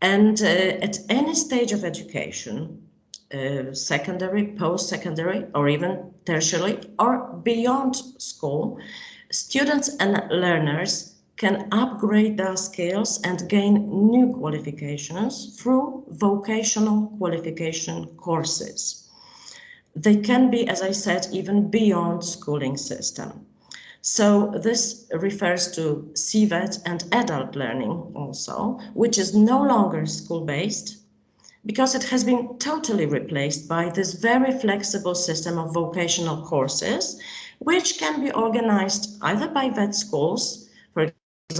And uh, at any stage of education, uh, secondary, post-secondary, or even tertiary, or beyond school, students and learners can upgrade their skills and gain new qualifications through vocational qualification courses. They can be, as I said, even beyond schooling system. So this refers to CVET and adult learning also, which is no longer school-based because it has been totally replaced by this very flexible system of vocational courses, which can be organized either by VET schools,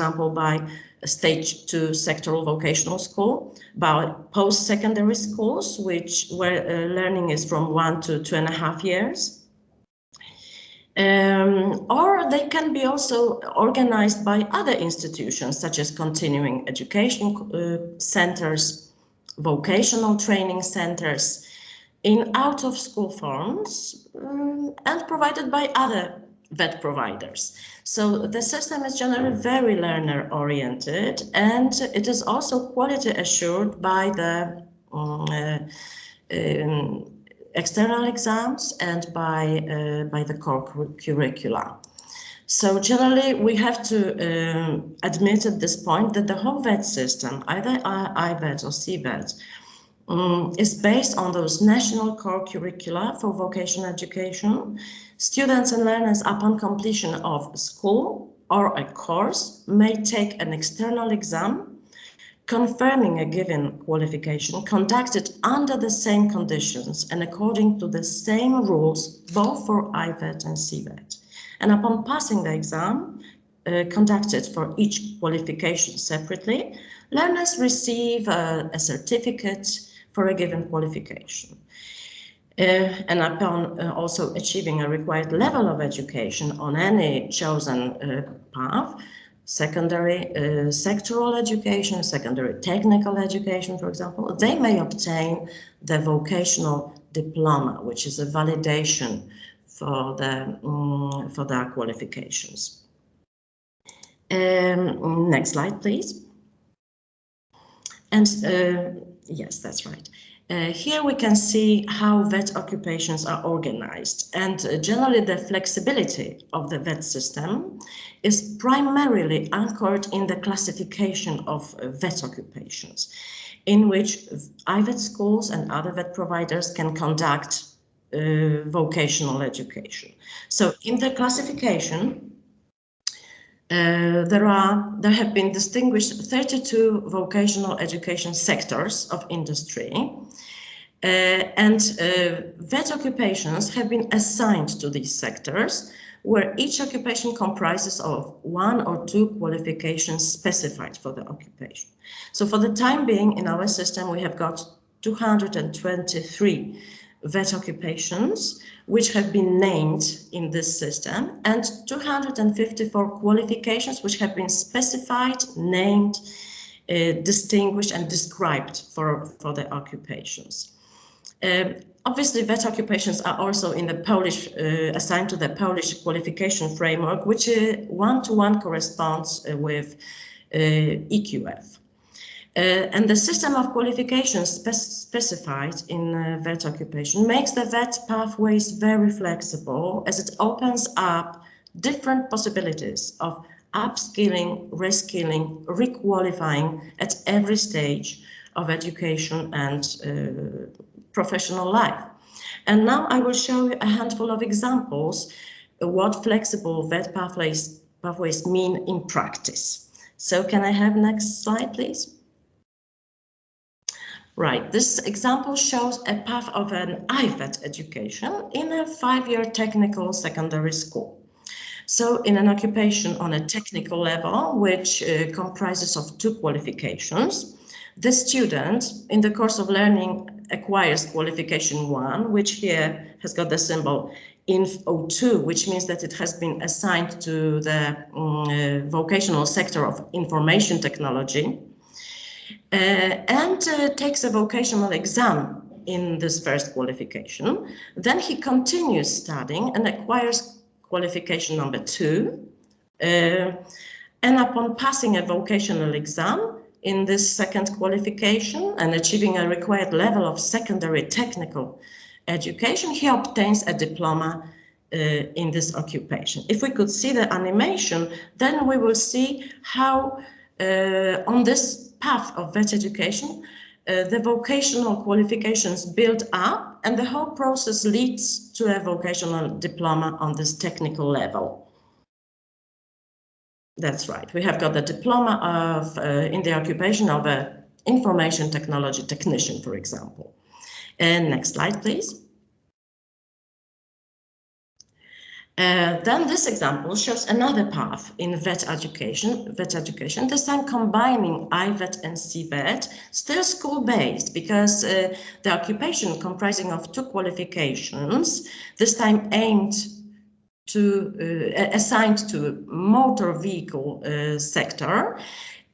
example, by stage two sectoral vocational school, by post-secondary schools, which where uh, learning is from one to two and a half years. Um, or they can be also organized by other institutions, such as continuing education uh, centers, vocational training centers, in out-of-school forms, um, and provided by other VET providers. So the system is generally very learner oriented and it is also quality assured by the um, uh, um, external exams and by, uh, by the core curricula. So generally, we have to um, admit at this point that the whole VET system, either IVET or CVET, um, is based on those national core curricula for vocational education. Students and learners upon completion of school or a course may take an external exam confirming a given qualification conducted under the same conditions and according to the same rules both for IVET and CVET. And upon passing the exam, uh, conducted for each qualification separately, learners receive a, a certificate for a given qualification. Uh, and upon uh, also achieving a required level of education on any chosen uh, path, secondary uh, sectoral education, secondary technical education, for example, they may obtain the vocational diploma, which is a validation for, the, um, for their qualifications. Um, next slide, please. And uh, Yes, that's right. Uh, here we can see how VET occupations are organized and uh, generally the flexibility of the VET system is primarily anchored in the classification of uh, VET occupations in which IVET schools and other VET providers can conduct uh, vocational education. So in the classification, uh, there are there have been distinguished 32 vocational education sectors of industry uh, and uh, VET occupations have been assigned to these sectors where each occupation comprises of one or two qualifications specified for the occupation. So for the time being in our system we have got 223 VET occupations which have been named in this system and 254 qualifications which have been specified, named, uh, distinguished and described for, for the occupations. Um, obviously, VET occupations are also in the Polish, uh, assigned to the Polish qualification framework, which one-to-one uh, -one corresponds uh, with uh, EQF. Uh, and the system of qualifications spe specified in uh, VET occupation makes the VET pathways very flexible as it opens up different possibilities of upskilling, reskilling, requalifying at every stage of education and uh, professional life. And now I will show you a handful of examples of what flexible VET pathways, pathways mean in practice. So can I have next slide, please? Right, this example shows a path of an IVET education in a five-year technical secondary school. So in an occupation on a technical level, which uh, comprises of two qualifications, the student in the course of learning acquires qualification one, which here has got the symbol INF02, which means that it has been assigned to the um, uh, vocational sector of information technology and uh, takes a vocational exam in this first qualification. Then he continues studying and acquires qualification number two. Uh, and upon passing a vocational exam in this second qualification and achieving a required level of secondary technical education, he obtains a diploma uh, in this occupation. If we could see the animation, then we will see how uh, on this path of VET education, uh, the vocational qualifications build up and the whole process leads to a vocational diploma on this technical level. That's right. We have got the diploma of uh, in the occupation of a information technology technician, for example. And next slide, please. Uh, then this example shows another path in VET education, VET education, this time combining IVET and CVET, still school-based because uh, the occupation comprising of two qualifications, this time aimed to, uh, assigned to motor vehicle uh, sector,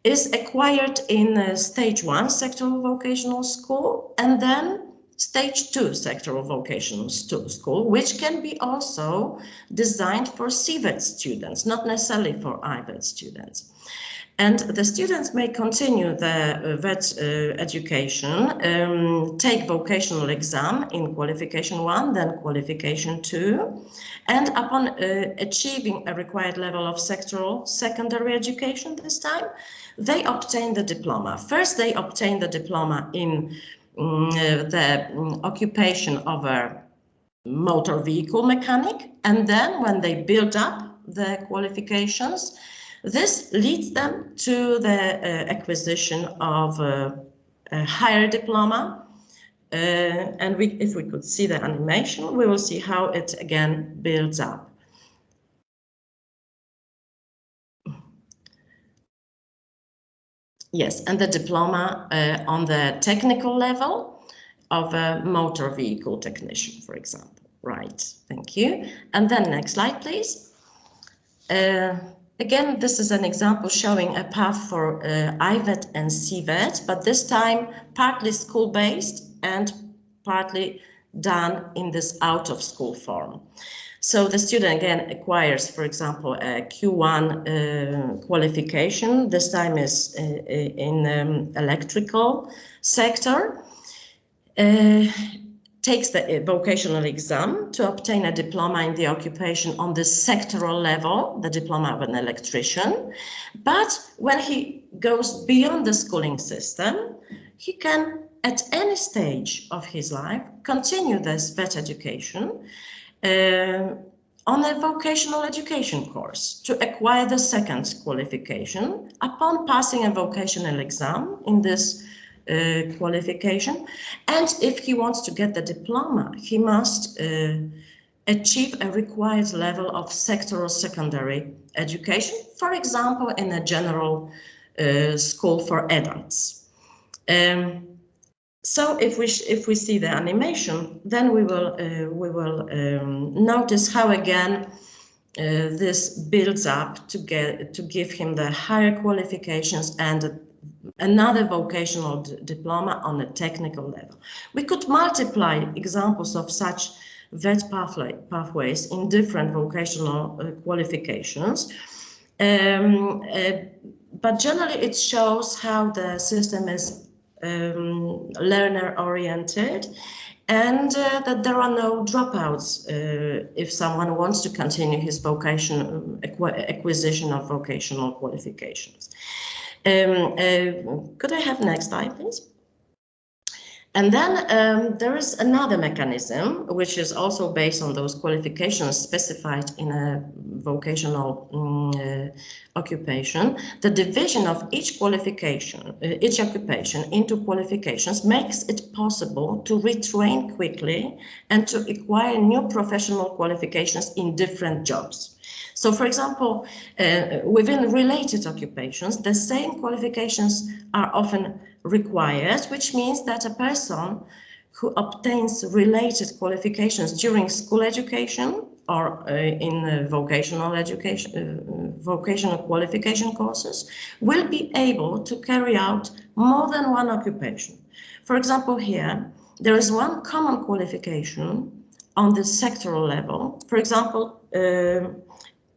is acquired in stage one sectoral vocational school and then stage two sectoral vocational school, which can be also designed for CVET students, not necessarily for IVET students. And the students may continue the uh, VET uh, education, um, take vocational exam in qualification one, then qualification two, and upon uh, achieving a required level of sectoral secondary education this time, they obtain the diploma. First, they obtain the diploma in the um, occupation of a motor vehicle mechanic, and then when they build up the qualifications, this leads them to the uh, acquisition of a, a higher diploma. Uh, and we, if we could see the animation, we will see how it again builds up. Yes, and the diploma uh, on the technical level of a motor vehicle technician, for example. Right, thank you. And then next slide, please. Uh, Again, this is an example showing a path for uh, IVET and CVET, but this time partly school-based and partly done in this out-of-school form. So the student again acquires, for example, a Q1 uh, qualification. This time is uh, in um, electrical sector. Uh, takes the uh, vocational exam to obtain a diploma in the occupation on the sectoral level, the diploma of an electrician. But when he goes beyond the schooling system, he can, at any stage of his life, continue this VET education uh, on a vocational education course to acquire the second qualification upon passing a vocational exam in this uh, qualification. And if he wants to get the diploma, he must uh, achieve a required level of sectoral secondary education, for example, in a general uh, school for adults. Um, so if we if we see the animation, then we will uh, we will um, notice how again uh, this builds up to get to give him the higher qualifications and another vocational diploma on a technical level. We could multiply examples of such VET pathway, pathways in different vocational uh, qualifications. Um, uh, but generally it shows how the system is um, learner oriented and uh, that there are no dropouts uh, if someone wants to continue his vocation um, acquisition of vocational qualifications. Um, uh, could I have next slide, please? And then um, there is another mechanism, which is also based on those qualifications specified in a vocational um, uh, occupation. The division of each qualification, uh, each occupation into qualifications makes it possible to retrain quickly and to acquire new professional qualifications in different jobs. So, for example, uh, within related occupations, the same qualifications are often required, which means that a person who obtains related qualifications during school education or uh, in uh, vocational education, uh, vocational qualification courses will be able to carry out more than one occupation. For example, here, there is one common qualification on the sectoral level. For example, uh,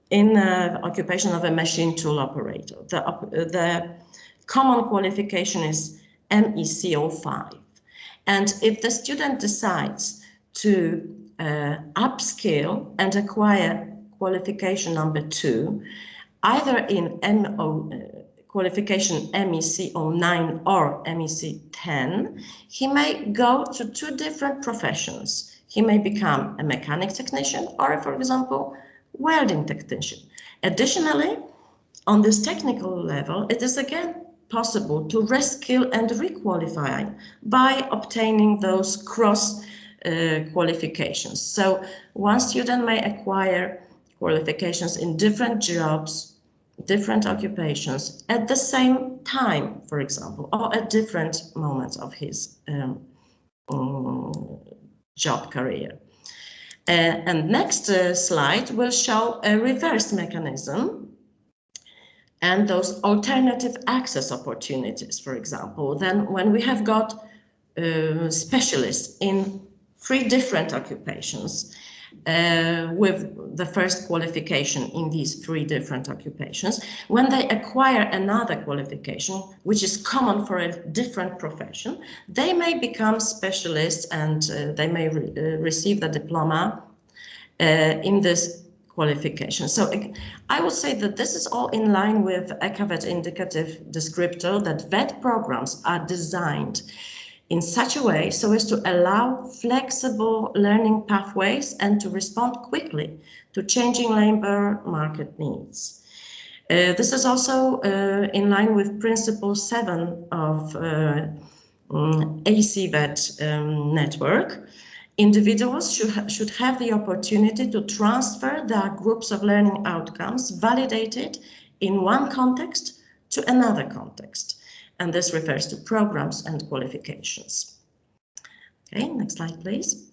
in uh, occupation of a machine tool operator, the, the common qualification is MEC05. And if the student decides to uh, upskill and acquire qualification number two, either in MO, uh, qualification MEC09 or MEC10, he may go to two different professions. He may become a mechanic technician or, for example, welding technician. Additionally, on this technical level, it is again possible to reskill and requalify by obtaining those cross uh, qualifications. So one student may acquire qualifications in different jobs, different occupations at the same time, for example, or at different moments of his um, um, job career. Uh, and next uh, slide will show a reverse mechanism and those alternative access opportunities, for example, then when we have got uh, specialists in three different occupations uh, with the first qualification in these three different occupations, when they acquire another qualification, which is common for a different profession, they may become specialists and uh, they may re uh, receive the diploma uh, in this qualification. So I would say that this is all in line with EQAVET indicative descriptor that VET programs are designed in such a way so as to allow flexible learning pathways and to respond quickly to changing labor market needs. Uh, this is also uh, in line with principle seven of uh, um, ECVET um, network, Individuals should, ha should have the opportunity to transfer their groups of learning outcomes validated in one context to another context. And this refers to programs and qualifications. Okay, next slide, please.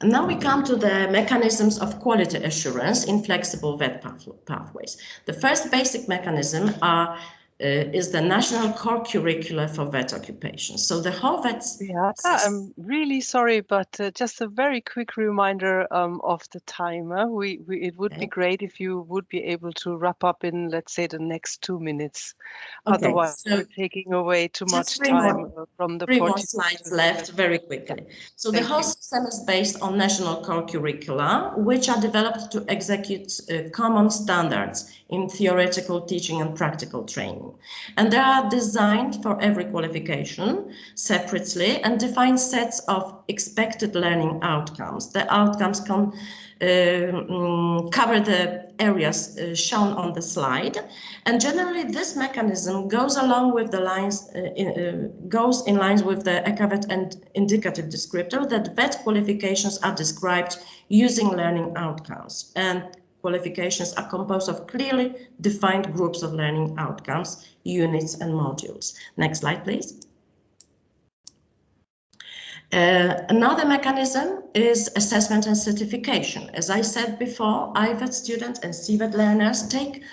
And now we come to the mechanisms of quality assurance in flexible VET path pathways. The first basic mechanism are is the national core curricula for vet occupations. So the whole vet. Yeah, I'm really sorry, but uh, just a very quick reminder um, of the timer. We, we it would okay. be great if you would be able to wrap up in, let's say, the next two minutes. Okay, Otherwise, so we're taking away too much time more, from the. Three more slides left, very quickly. So Thank the whole you. system is based on national core curricula, which are developed to execute uh, common standards in theoretical teaching and practical training. And they are designed for every qualification separately and define sets of expected learning outcomes. The outcomes can uh, cover the areas uh, shown on the slide. And generally this mechanism goes along with the lines, uh, uh, goes in lines with the EQAVET and indicative descriptor that VET qualifications are described using learning outcomes. And qualifications are composed of clearly defined groups of learning outcomes, units and modules. Next slide, please. Uh, another mechanism is assessment and certification. As I said before, IVET students and CVET learners take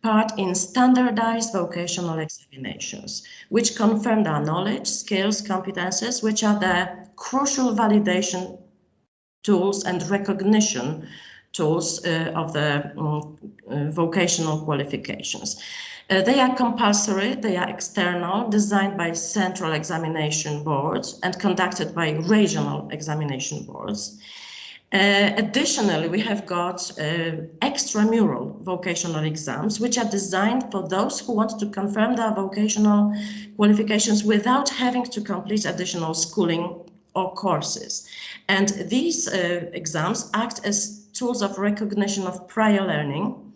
part in standardized vocational examinations, which confirm their knowledge, skills, competences, which are the crucial validation tools and recognition tools uh, of the um, vocational qualifications. Uh, they are compulsory, they are external, designed by central examination boards and conducted by regional examination boards. Uh, additionally, we have got uh, extramural vocational exams, which are designed for those who want to confirm their vocational qualifications without having to complete additional schooling or courses. And these uh, exams act as tools of recognition of prior learning,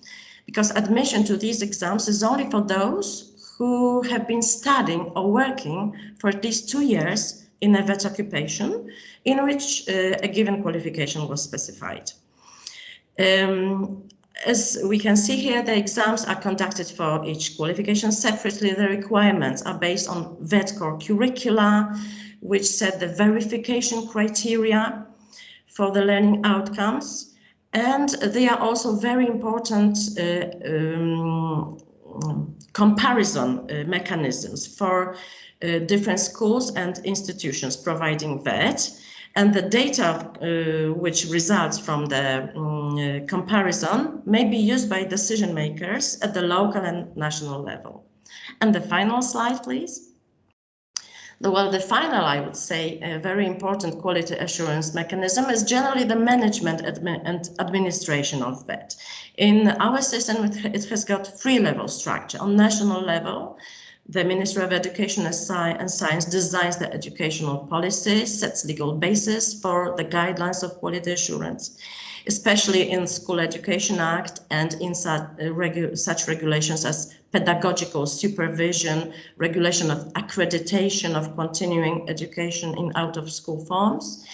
because admission to these exams is only for those who have been studying or working for at least two years in a VET occupation in which uh, a given qualification was specified. Um, as we can see here, the exams are conducted for each qualification separately. The requirements are based on VET core curricula, which set the verification criteria for the learning outcomes. And they are also very important uh, um, comparison uh, mechanisms for uh, different schools and institutions providing VET. And the data which results from the um, comparison may be used by decision makers at the local and national level. And the final slide, please. Well, the final, I would say, a very important quality assurance mechanism is generally the management admi and administration of that. In our system, it has got three level structure. On national level, the Ministry of Education and Science designs the educational policy, sets legal basis for the guidelines of quality assurance especially in School Education Act and in such, uh, regu such regulations as pedagogical supervision, regulation of accreditation of continuing education in out-of-school forms.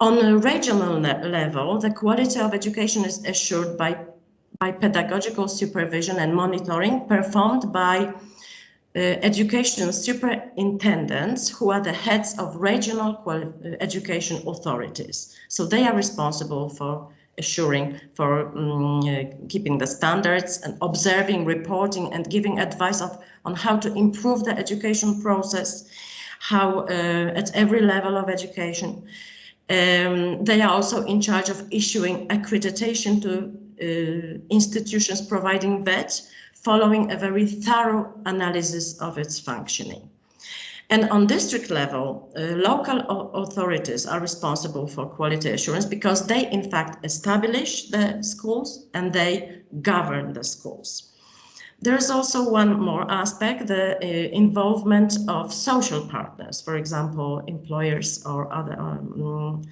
On a regional level, the quality of education is assured by, by pedagogical supervision and monitoring performed by uh, education superintendents who are the heads of regional education authorities. So they are responsible for assuring for um, uh, keeping the standards and observing, reporting and giving advice of, on how to improve the education process, how uh, at every level of education. Um, they are also in charge of issuing accreditation to uh, institutions providing VET, following a very thorough analysis of its functioning. And on district level, uh, local authorities are responsible for quality assurance because they in fact establish the schools and they govern the schools. There's also one more aspect, the uh, involvement of social partners, for example, employers or other um,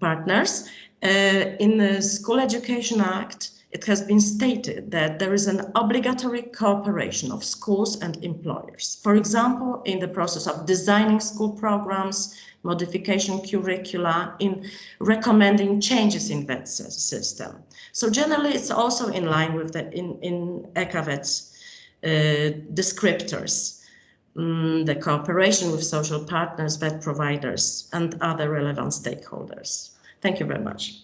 partners. Uh, in the School Education Act, it has been stated that there is an obligatory cooperation of schools and employers. For example, in the process of designing school programs, modification curricula, in recommending changes in that system. So generally, it's also in line with the in, in EQAVET's uh, descriptors. Mm, the cooperation with social partners, VET providers, and other relevant stakeholders. Thank you very much.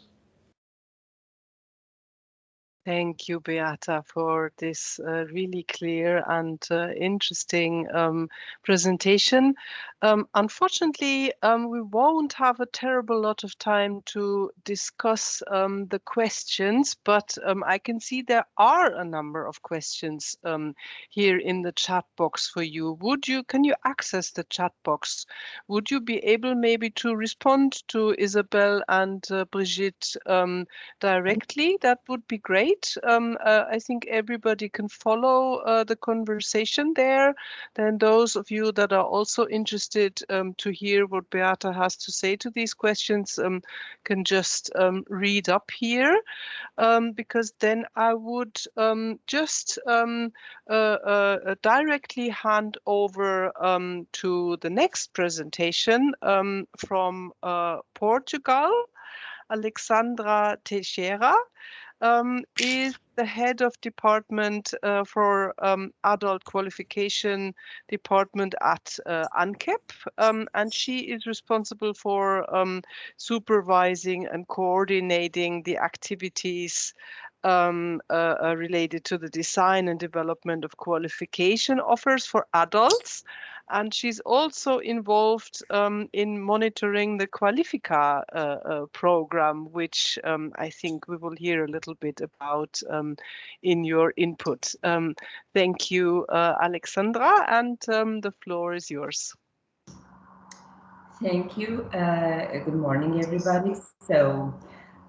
Thank you, Beata, for this uh, really clear and uh, interesting um, presentation. Um, unfortunately, um, we won't have a terrible lot of time to discuss um, the questions, but um, I can see there are a number of questions um, here in the chat box for you. Would you, can you access the chat box? Would you be able maybe to respond to Isabel and uh, Brigitte um, directly? That would be great. Uh, I think everybody can follow uh, the conversation there. Then those of you that are also interested interested um, to hear what Beata has to say to these questions um, can just um, read up here, um, because then I would um, just uh, uh, directly hand over to the next presentation from uh, Portugal, Alexandra Teixeira um, is the head of department uh, for um, adult qualification department at uh, ANQEP, um, and she is responsible for um, supervising and coordinating the activities um, uh, uh, related to the design and development of qualification offers for adults and she's also involved um, in monitoring the Qualifica uh, uh, program, which um, I think we will hear a little bit about um, in your input. Um, thank you, uh, Alexandra, and um, the floor is yours. Thank you. Uh, good morning, everybody. So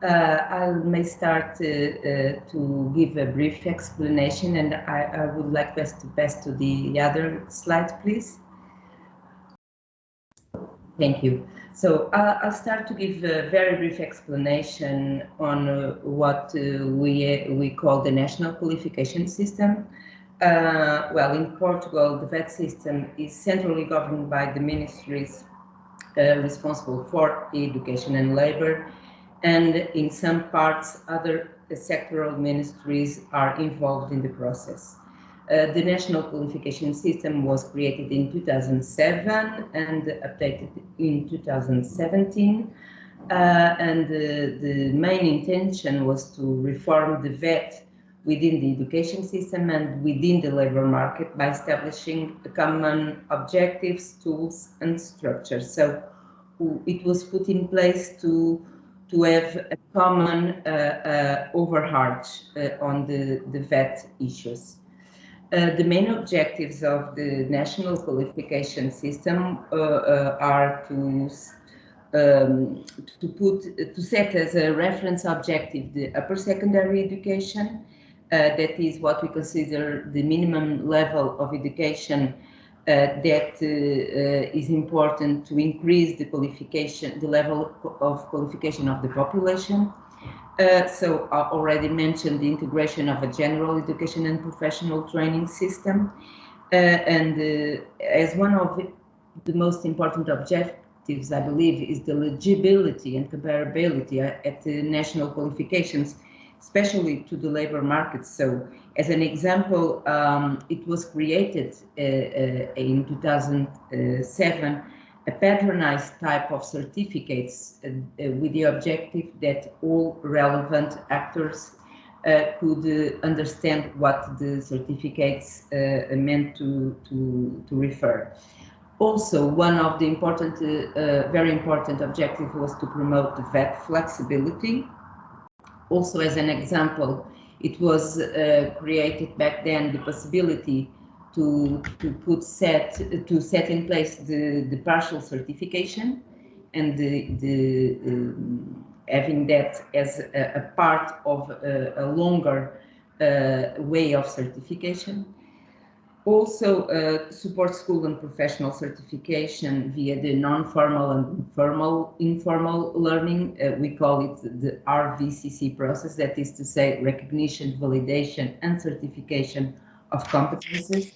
uh, I may start uh, to give a brief explanation, and I, I would like best to pass to the other slide, please. Thank you. So uh, I'll start to give a very brief explanation on uh, what uh, we, we call the national qualification system. Uh, well, in Portugal, the VET system is centrally governed by the ministries uh, responsible for education and labor, and in some parts, other sectoral ministries are involved in the process. Uh, the national qualification system was created in 2007 and updated in 2017. Uh, and uh, the main intention was to reform the VET within the education system and within the labor market by establishing common objectives, tools, and structures. So it was put in place to to have a common uh, uh, overarch uh, on the, the VET issues. Uh, the main objectives of the national qualification system uh, uh, are to um, to put to set as a reference objective the upper secondary education that is what we consider the minimum level of education uh, that uh, uh, is important to increase the qualification, the level of qualification of the population. Uh, so I already mentioned the integration of a general education and professional training system. Uh, and uh, as one of the most important objectives, I believe, is the legibility and comparability at the national qualifications especially to the labor market. So as an example, um, it was created uh, uh, in 2007 a patronized type of certificates uh, uh with the objective that all relevant actors uh, could uh, understand what the certificates meant to, to, to refer. Also, one of the important, very important objectives was to promote the VET flexibility also as an example, it was uh, created back then the possibility to to put set to set in place the the partial certification and the the um, having that as a, a part of a, a longer uh, way of certification also uh, support school and professional certification via the non-formal and informal, informal learning. Uh, we call it the RVCC process, that is to say recognition, validation and certification of competences.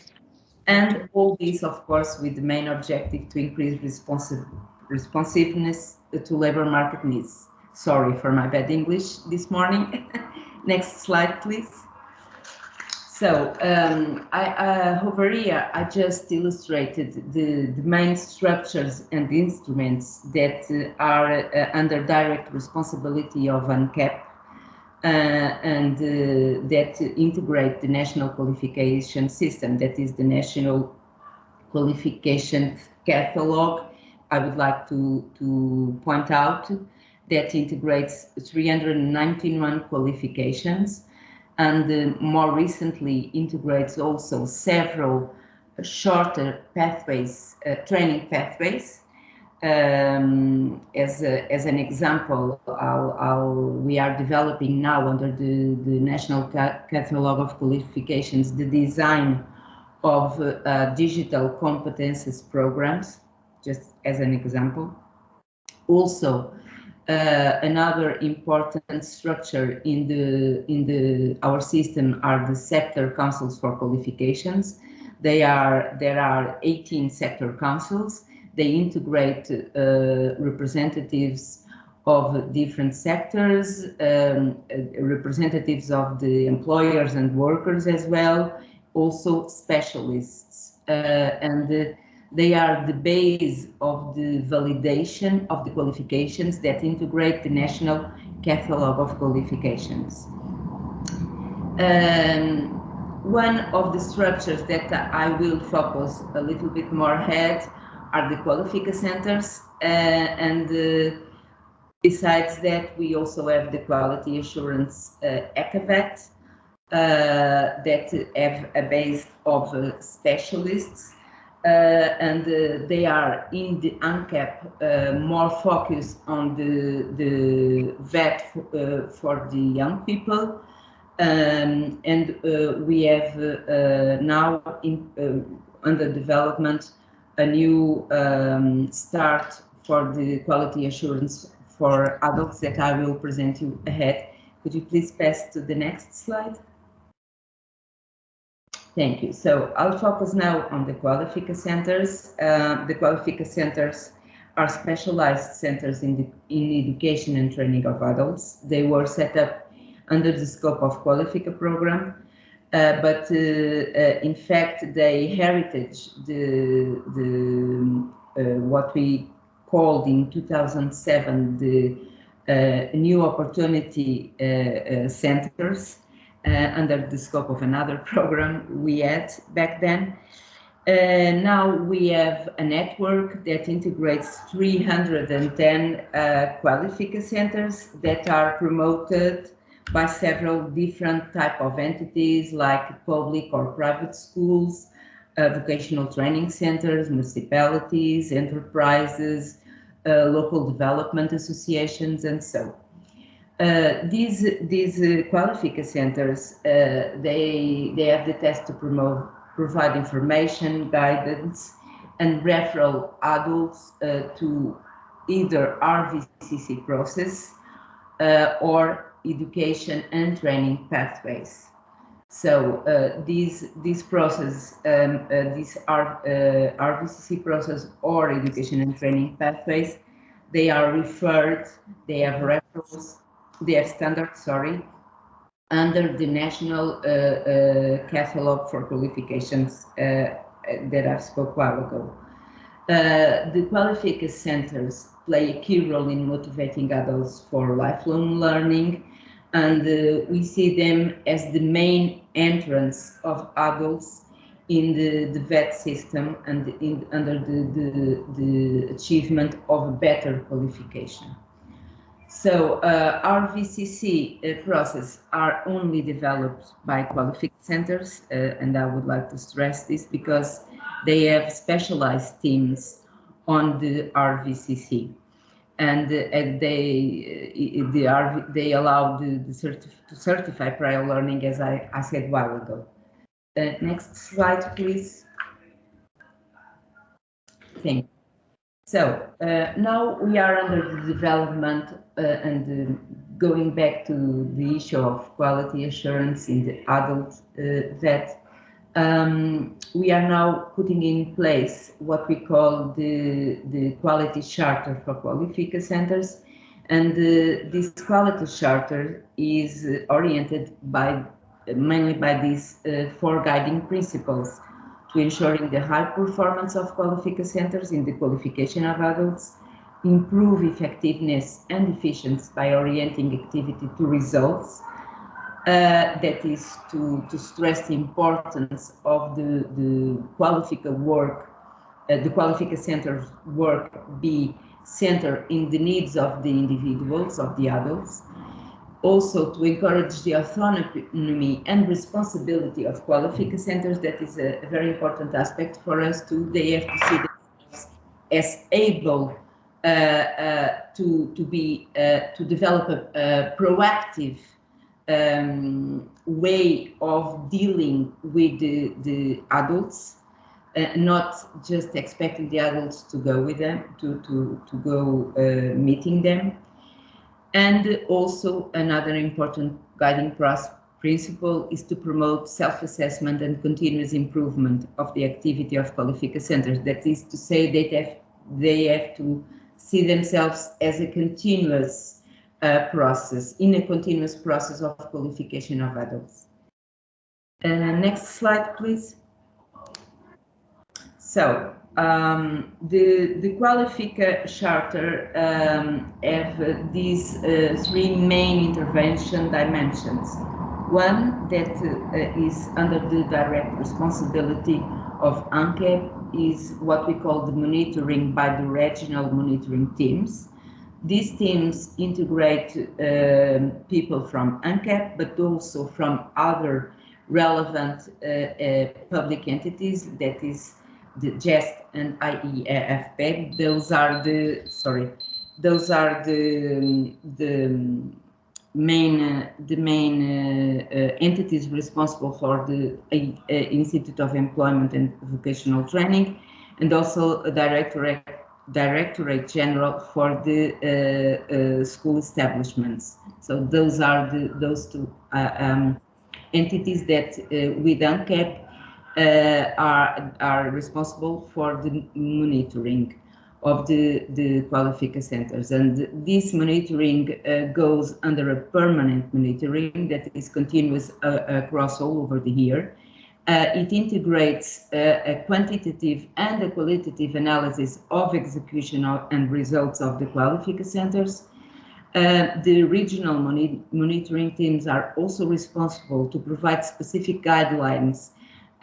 And all this, of course, with the main objective to increase responsive, responsiveness to labor market needs. Sorry for my bad English this morning. Next slide, please. So um, I, uh, over here, I just illustrated the, the main structures and instruments that uh, are uh, under direct responsibility of ANQEP uh, and uh, that integrate the national qualification system, that is the national qualification catalog. I would like to, to point out that integrates 391 qualifications and uh, more recently integrates also several shorter pathways, uh, training pathways. Um, as, a, as an example, I'll, I'll, we are developing now under the, the National Catalog of Qualifications the design of uh, digital competences programs, just as an example. Also, uh, another important structure in the in the our system are the sector councils for qualifications. They are there are 18 sector councils. They integrate uh, representatives of different sectors, um, representatives of the employers and workers as well, also specialists uh, and they are the base of the validation of the qualifications that integrate the National Catalog of Qualifications. Um, one of the structures that I will focus a little bit more ahead are the Qualifica centers uh, and uh, besides that we also have the quality assurance uh, EQAVET uh, that have a base of uh, specialists and uh, they are in the ANQEP uh, more focused on the, the VET for the young people. Um, and we have now in, under development a new um, start for the quality assurance for adults that I will present you ahead. Could you please pass to the next slide? Thank you. So I'll focus now on the Qualifica centers. Uh, the Qualifica centers are specialized centers in, the, in education and training of adults. They were set up under the scope of Qualifica program. Uh, but uh, uh, in fact, they heritage the, the uh, what we called in 2007 the uh, new opportunity centers under the scope of another program we had back then. Uh, now we have a network that integrates 310 uh, Qualifica centers that are promoted by several different type of entities like public or private schools, uh, vocational training centers, municipalities, enterprises, uh, local development associations, and so. Uh, these these uh, centers, they they have the task to promote provide information, guidance, and referral adults uh, to either RVCC process uh, or education and training pathways. So uh, these these process, um, uh, these uh, RVCC process or education and training pathways, they are referred, they have referrals, have standards, sorry, under the national uh, uh, catalog for qualifications uh, that I spoke a while ago. the Qualifica centers play a key role in motivating adults for lifelong learning, and uh, we see them as the main entrance of adults in the, the VET system and in, under the, the, the achievement of a better qualification. So uh, RVCC uh, process are only developed by Qualifica centers, uh, and I would like to stress this because they have specialized teams on the RVCC, and, uh, and they uh, the RV, they allow the, the certif to certify prior learning, as I, I said a while ago. Uh, next slide, please. Thank you. So uh, now we are under the development uh, and uh, going back to the issue of quality assurance in the adult uh, vet. Um, we are now putting in place what we call the, the quality charter for Qualifica centers. And uh, this quality charter is oriented by mainly by these uh, four guiding principles to ensuring the high performance of Qualifica centers in the qualification of adults, improve effectiveness and efficiency by orienting activity to results, uh, that is to, to stress the importance of the, the Qualifica work, uh, the Qualifica center's work be centered in the needs of the individuals, of the adults, also to encourage the autonomy and responsibility of Qualifica centers. That is a, a very important aspect for us too. They have to see themselves as able uh, uh, to to be uh, to develop a, a proactive um, way of dealing with the, the adults, uh, not just expecting the adults to go with them, to to to go uh, meeting them. And also another important guiding principle is to promote self-assessment and continuous improvement of the activity of Qualifica centers. That is to say they have, they have to see themselves as a continuous uh, process, in a continuous process of qualification of adults. Uh, next slide, please. So um, the, the Qualifica Charter um, have uh, these uh, three main intervention dimensions. One that uh, is under the direct responsibility of ANQEP is what we call the monitoring by the regional monitoring teams. These teams integrate uh, people from ANQEP, but also from other relevant uh, uh, public entities, that is the GEST and IEFP. Those are the sorry, those are the the main uh, the main uh, uh, entities responsible for the uh, Institute of Employment and Vocational Training, and also directorate directorate general for the uh, uh, school establishments. So those are the those two um, entities that with ANQEP uh, are, are responsible for the monitoring. of the, the Qualifica centers. And this monitoring uh, goes under a permanent monitoring that is continuous uh, across all over the year. Uh, it integrates uh, a quantitative and a qualitative analysis of execution of, and results of the Qualifica centers. Uh, the regional moni monitoring teams are also responsible to provide specific guidelines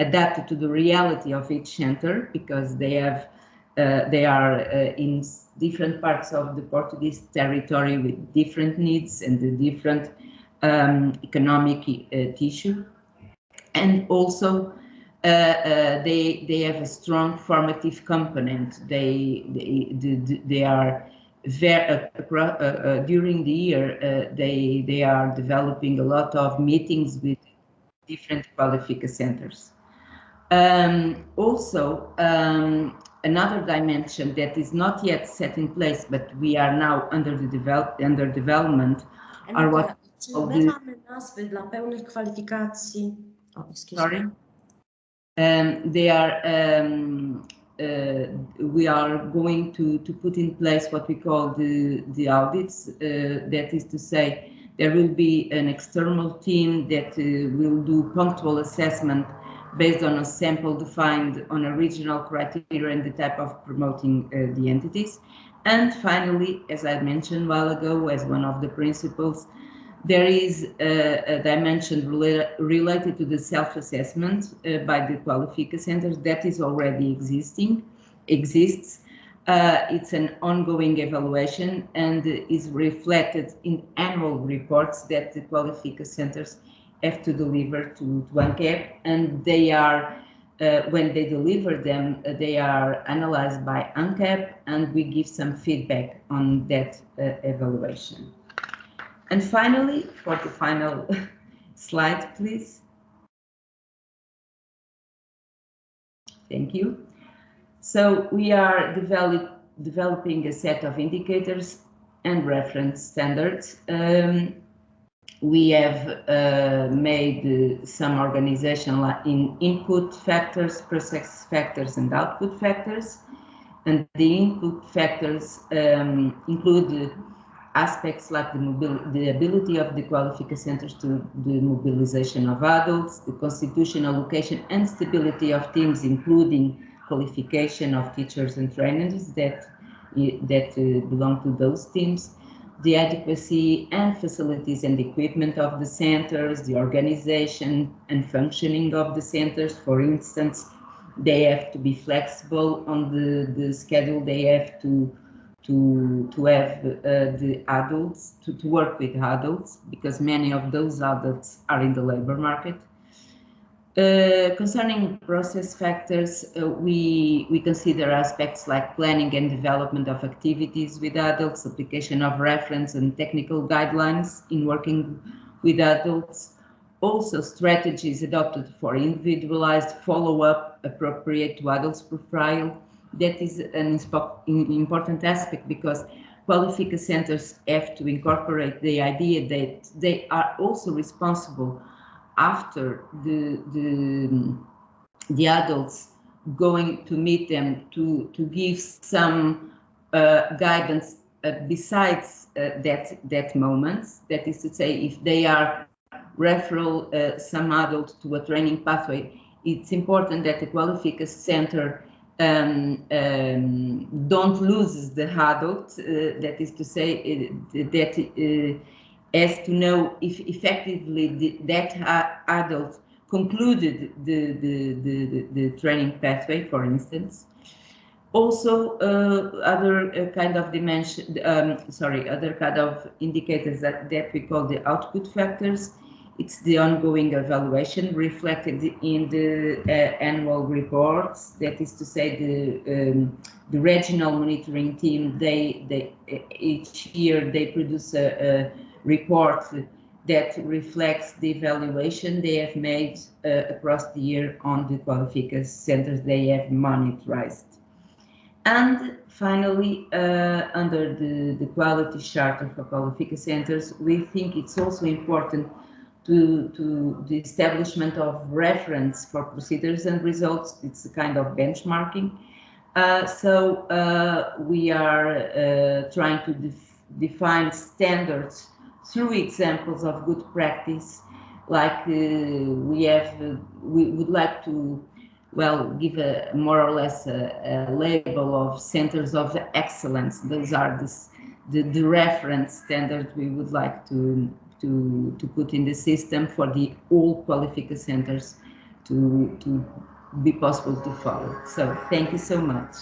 adapted to the reality of each center because they have uh, they are uh, in different parts of the Portuguese territory with different needs and the different um, economic uh, tissue. And also, uh, uh, they they have a strong formative component. They they they, they are very uh, during the year they they are developing a lot of meetings with different Qualifica centers. Um, also, um, another dimension that is not yet set in place, but we are now under the develop under development, are what Oh, Sorry. Um, they are um, uh, we are going to to put in place what we call the the audits. Uh, that is to say, there will be an external team that uh, will do punctual assessment based on a sample defined on a regional criteria and the type of promoting uh, the entities. And finally, as I mentioned a while ago, as one of the principles, there is a, a dimension rela related to the self-assessment uh, by the Qualifica centers that is already existing, exists. Uh, it's an ongoing evaluation and is reflected in annual reports that the Qualifica centers have to deliver to, to ANQEP and they are uh, when they deliver them, uh, they are analyzed by ANQEP and we give some feedback on that uh, evaluation. And finally, for the final slide, please. Thank you. So we are develop, developing a set of indicators and reference standards. Um, we have uh, made uh, some organization in input factors, process factors, and output factors. And the input factors um, include aspects like the, the ability of the Qualifica centers to the mobilization of adults, the constitutional location and stability of teams, including qualification of teachers and trainers that, that uh, belong to those teams, the adequacy and facilities and equipment of the centers, the organization and functioning of the centers. For instance, they have to be flexible on the, the schedule. They have to to to have uh, the adults to, to work with adults because many of those adults are in the labor market. Uh, concerning process factors, uh, we we consider aspects like planning and development of activities with adults, application of reference and technical guidelines in working with adults, also strategies adopted for individualized follow-up appropriate to adults profile, that is an important aspect because Qualifica centers have to incorporate the idea that they are also responsible after the, the, the adults going to meet them to, to give some uh, guidance uh, besides uh, that, that moment. That is to say, if they are referral uh, some adult to a training pathway, it's important that the Qualifica center um, um, don't lose the adult, uh, that is to say, uh, that uh, has to know if effectively the, that adult concluded the, the, the, the, training pathway, for instance. Also, uh, other uh, kind of dimension, um, sorry, other kind of indicators that, that we call the output factors it's the ongoing evaluation reflected in the uh, annual reports. That is to say, the um, the regional monitoring team. They they each year they produce a, a report that reflects the evaluation they have made uh, across the year on the Qualifica centers they have monitored. And finally, uh, under the, the quality charter for Qualifica centers, we think it's also important to, to the establishment of reference for procedures and results. It's a kind of benchmarking. Uh, so uh, we are uh, trying to def define standards through examples of good practice, like uh, we have, uh, we would like to, well, give a more or less a, a label of centers of excellence. Those are the, the reference standards we would like to, to, to put in the system for the all qualification centers to, to be possible to follow. So thank you so much.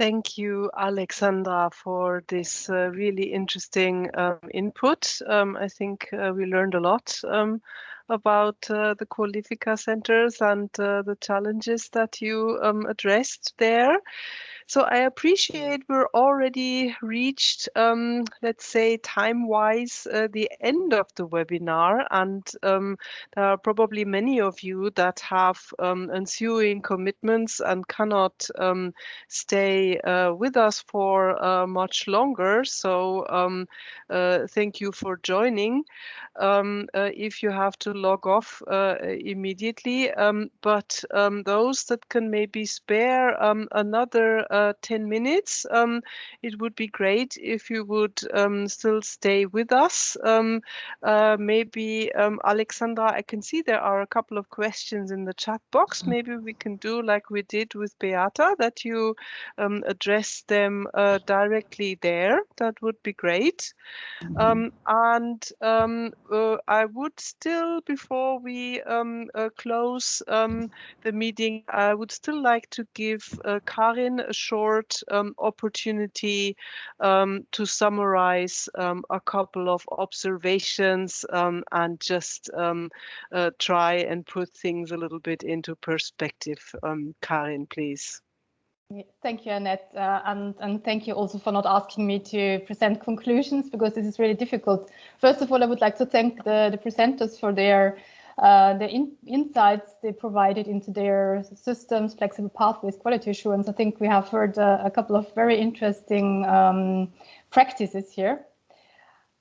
Thank you, Alexandra, for this uh, really interesting um, input. Um, I think uh, we learned a lot um, about uh, the Qualifica centers and uh, the challenges that you um, addressed there. So I appreciate we're already reached, um, let's say, time-wise, uh, the end of the webinar, and um, there are probably many of you that have um, ensuing commitments and cannot um, stay uh, with us for uh, much longer. So um, uh, thank you for joining. Um, uh, if you have to log off uh, immediately, but those that can maybe spare another uh, 10 minutes. Um, it would be great if you would um, still stay with us. Um, uh, maybe, um, Alexandra, I can see there are a couple of questions in the chat box. Mm. Maybe we can do like we did with Beata, that you um, address them uh, directly there. That would be great. Mm. and uh, I would still, before we uh, close the meeting, I would still like to give uh, Karin a short um, opportunity um, to summarize um, a couple of observations um, and just um, uh, try and put things a little bit into perspective. Karin, please. Thank you, Annette, uh, and, and thank you also for not asking me to present conclusions because this is really difficult. First of all, I would like to thank the, the presenters for their uh, the in insights they provided into their systems, flexible pathways, quality assurance. I think we have heard uh, a couple of very interesting um, practices here.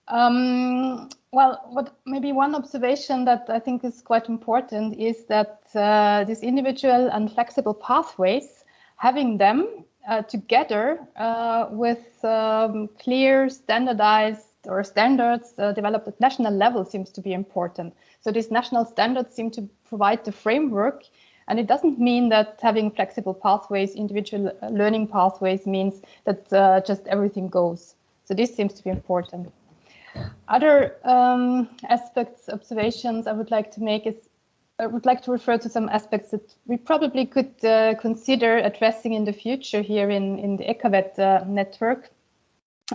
Um, well, what maybe one observation that I think is quite important is that uh, these individual and flexible pathways, having them uh, together uh, with um, clear, standardized or standards uh, developed at national level seems to be important. So these national standards seem to provide the framework. And it doesn't mean that having flexible pathways, individual learning pathways means that uh, just everything goes. So this seems to be important. Other um, aspects, observations I would like to make is I would like to refer to some aspects that we probably could uh, consider addressing in the future here in, in the EQAVET uh, network.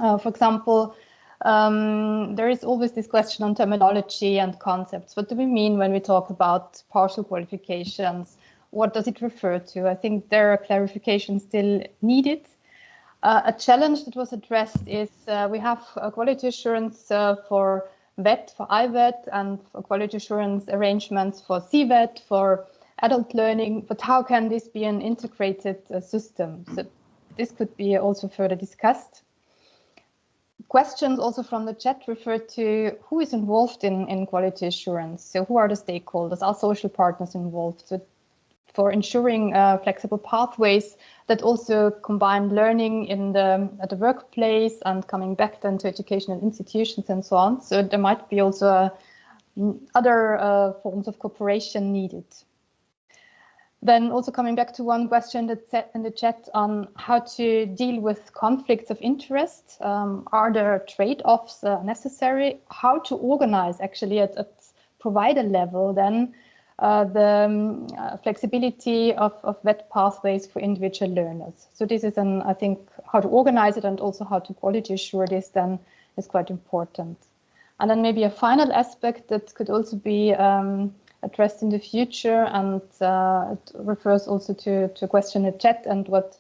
Uh, for example, um, there is always this question on terminology and concepts. What do we mean when we talk about partial qualifications? What does it refer to? I think there are clarifications still needed. Uh, a challenge that was addressed is uh, we have quality assurance uh, for VET, for IVET, and for quality assurance arrangements for CVET, for adult learning, but how can this be an integrated uh, system? So this could be also further discussed questions also from the chat refer to who is involved in, in quality assurance. So who are the stakeholders? Are social partners involved? So for ensuring uh, flexible pathways that also combine learning in the at the workplace and coming back then to educational institutions and so on. So there might be also uh, other uh, forms of cooperation needed. Then also coming back to one question that's set in the chat on how to deal with conflicts of interest. Um, are there trade-offs uh, necessary? How to organize actually at, at provider level then uh, the um, uh, flexibility of, of VET pathways for individual learners. So this is an, I think, how to organize it and also how to quality assure this then is quite important. And then maybe a final aspect that could also be um, addressed in the future, and uh, it refers also to, to a question in the chat and what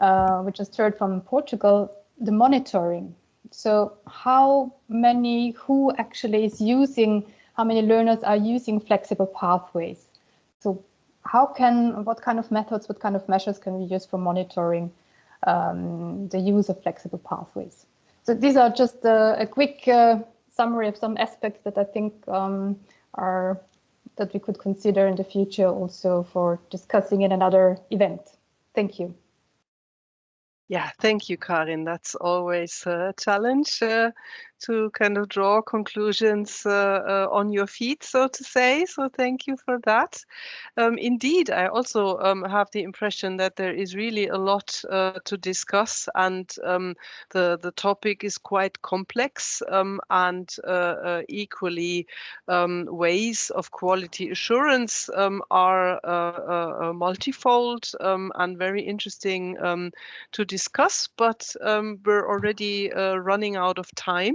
uh, we just heard from Portugal, the monitoring. So how many, who actually is using, how many learners are using flexible pathways? So how can, what kind of methods, what kind of measures can we use for monitoring um, the use of flexible pathways? So these are just a, a quick uh, summary of some aspects that I think um, are that we could consider in the future also for discussing in another event. Thank you. Yeah, thank you, Karin. That's always a challenge uh, to kind of draw conclusions uh, uh, on your feet, so to say. So thank you for that. Um, indeed, I also um, have the impression that there is really a lot uh, to discuss, and um, the the topic is quite complex, um, and uh, uh, equally um, ways of quality assurance um, are multifold and very interesting to discuss. But we're already running out of time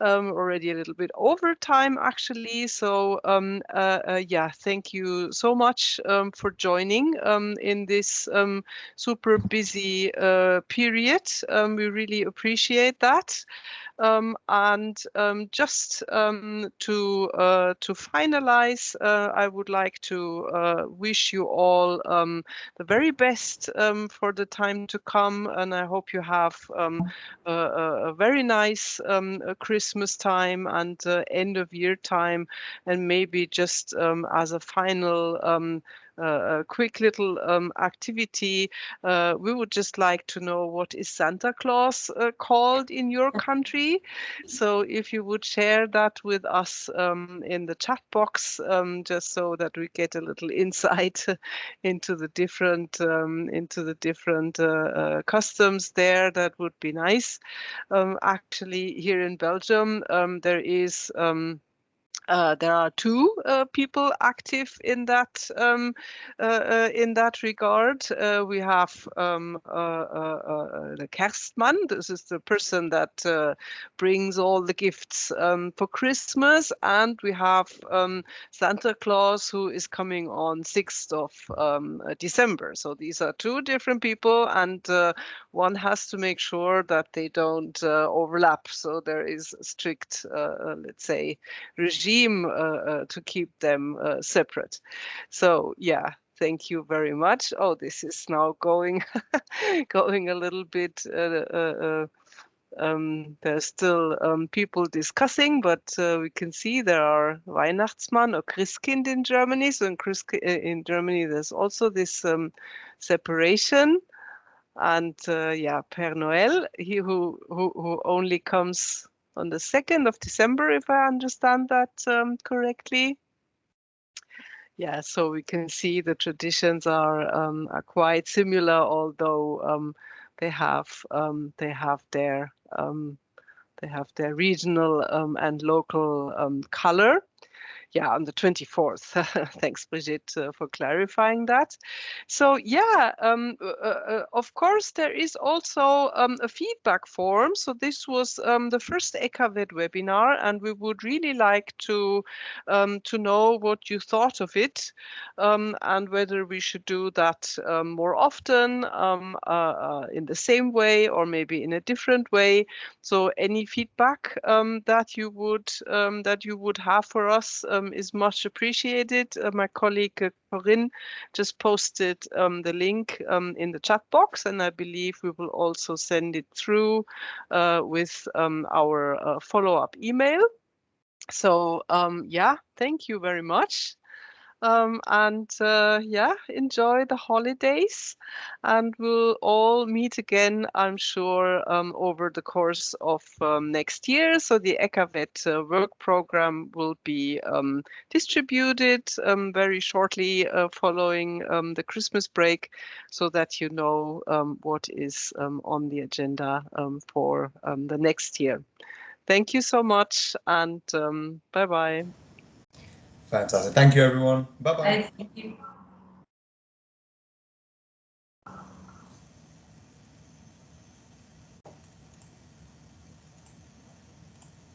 um, already a little bit over time actually. So um, uh, uh, yeah, thank you so much um, for joining um, in this um, super busy uh, period. Um, we really appreciate that. And just to uh, to finalize, uh, I would like to uh, wish you all the very best for the time to come, and I hope you have a, a, very nice Christmas time and uh, end of year time, and maybe just as a final a quick little um, activity. Uh, we would just like to know what is Santa Claus uh, called in your country. So if you would share that with us um, in the chat box, um, just so that we get a little insight into the different um, into the different uh, uh, customs there, that would be nice. Um, actually, here in Belgium, um, there is uh, there are two uh, people active in that um, uh, uh in that regard. Uh, we have um, the Kerstman. This is the person that brings all the gifts um, for Christmas, and we have um, Santa Claus, who is coming on 6th of um, December. So these are two different people, and one has to make sure that they don't overlap. So there is strict, let's say, regime team uh, uh, to keep them uh, separate. So yeah, thank you very much. Oh, this is now going going a little bit. Um, there's still um, people discussing, but uh, we can see there are Weihnachtsmann or Christkind in Germany. So in, Christ in Germany, there's also this um, separation. And uh, yeah, Père Noël, he who, who, who only comes on the 2nd of December, if I understand that um, correctly. Yeah, so we can see the traditions are, um, are quite similar, although um, they have um, they have their um, they have their regional um, and local color yeah, on the 24th. Thanks, Brigitte, uh, for clarifying that. So yeah, um, uh, uh, uh, of course, there is also um, a feedback form. So this was um, the first EQAVET webinar, and we would really like to um, to know what you thought of it um, and whether we should do that um, more often uh, uh, in the same way or maybe in a different way. So any feedback that you would that you would have for us um, is much appreciated. Uh, my colleague uh, Corinne just posted um, the link um, in the chat box, and I believe we will also send it through uh, with um, our uh, follow-up email. So um, yeah, thank you very much. Um, and uh, yeah, enjoy the holidays. And we'll all meet again, I'm sure, um, over the course of um, next year. So the EQAVET uh, work program will be um, distributed um, very shortly uh, following um, the Christmas break so that you know what is on the agenda for the next year. Thank you so much and bye-bye. Fantastic. Thank you, everyone. Bye-bye.